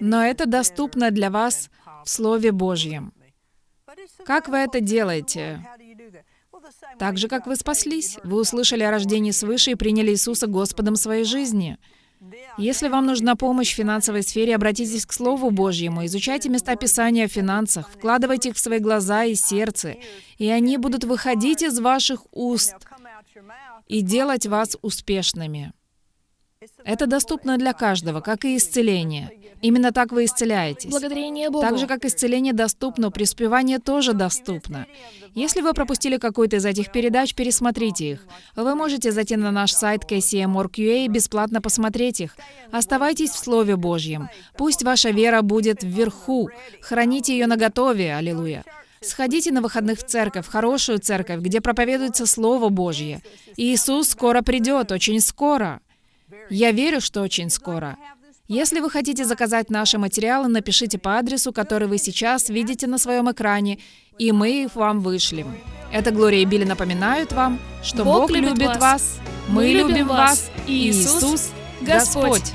Но это доступно для вас в Слове Божьем. Как вы это делаете? Так же, как вы спаслись. Вы услышали о рождении свыше и приняли Иисуса Господом своей жизни. Если вам нужна помощь в финансовой сфере, обратитесь к Слову Божьему, изучайте места Писания о финансах, вкладывайте их в свои глаза и сердце, и они будут выходить из ваших уст и делать вас успешными. Это доступно для каждого, как и исцеление. Именно так вы исцеляетесь. Благодарение Богу. Так же, как исцеление доступно, преуспевание тоже доступно. Если вы пропустили какую-то из этих передач, пересмотрите их. Вы можете зайти на наш сайт kcm.org.ua и бесплатно посмотреть их. Оставайтесь в Слове Божьем. Пусть ваша вера будет вверху. Храните ее наготове. Аллилуйя. Сходите на выходных в церковь, в хорошую церковь, где проповедуется Слово Божье. Иисус скоро придет, очень скоро. Я верю, что очень скоро. Если вы хотите заказать наши материалы, напишите по адресу, который вы сейчас видите на своем экране, и мы их вам вышлем. Это Глория и Билли напоминают вам, что Бог Бог, любит вас. вас, мы любим вас, и Иисус. Господь.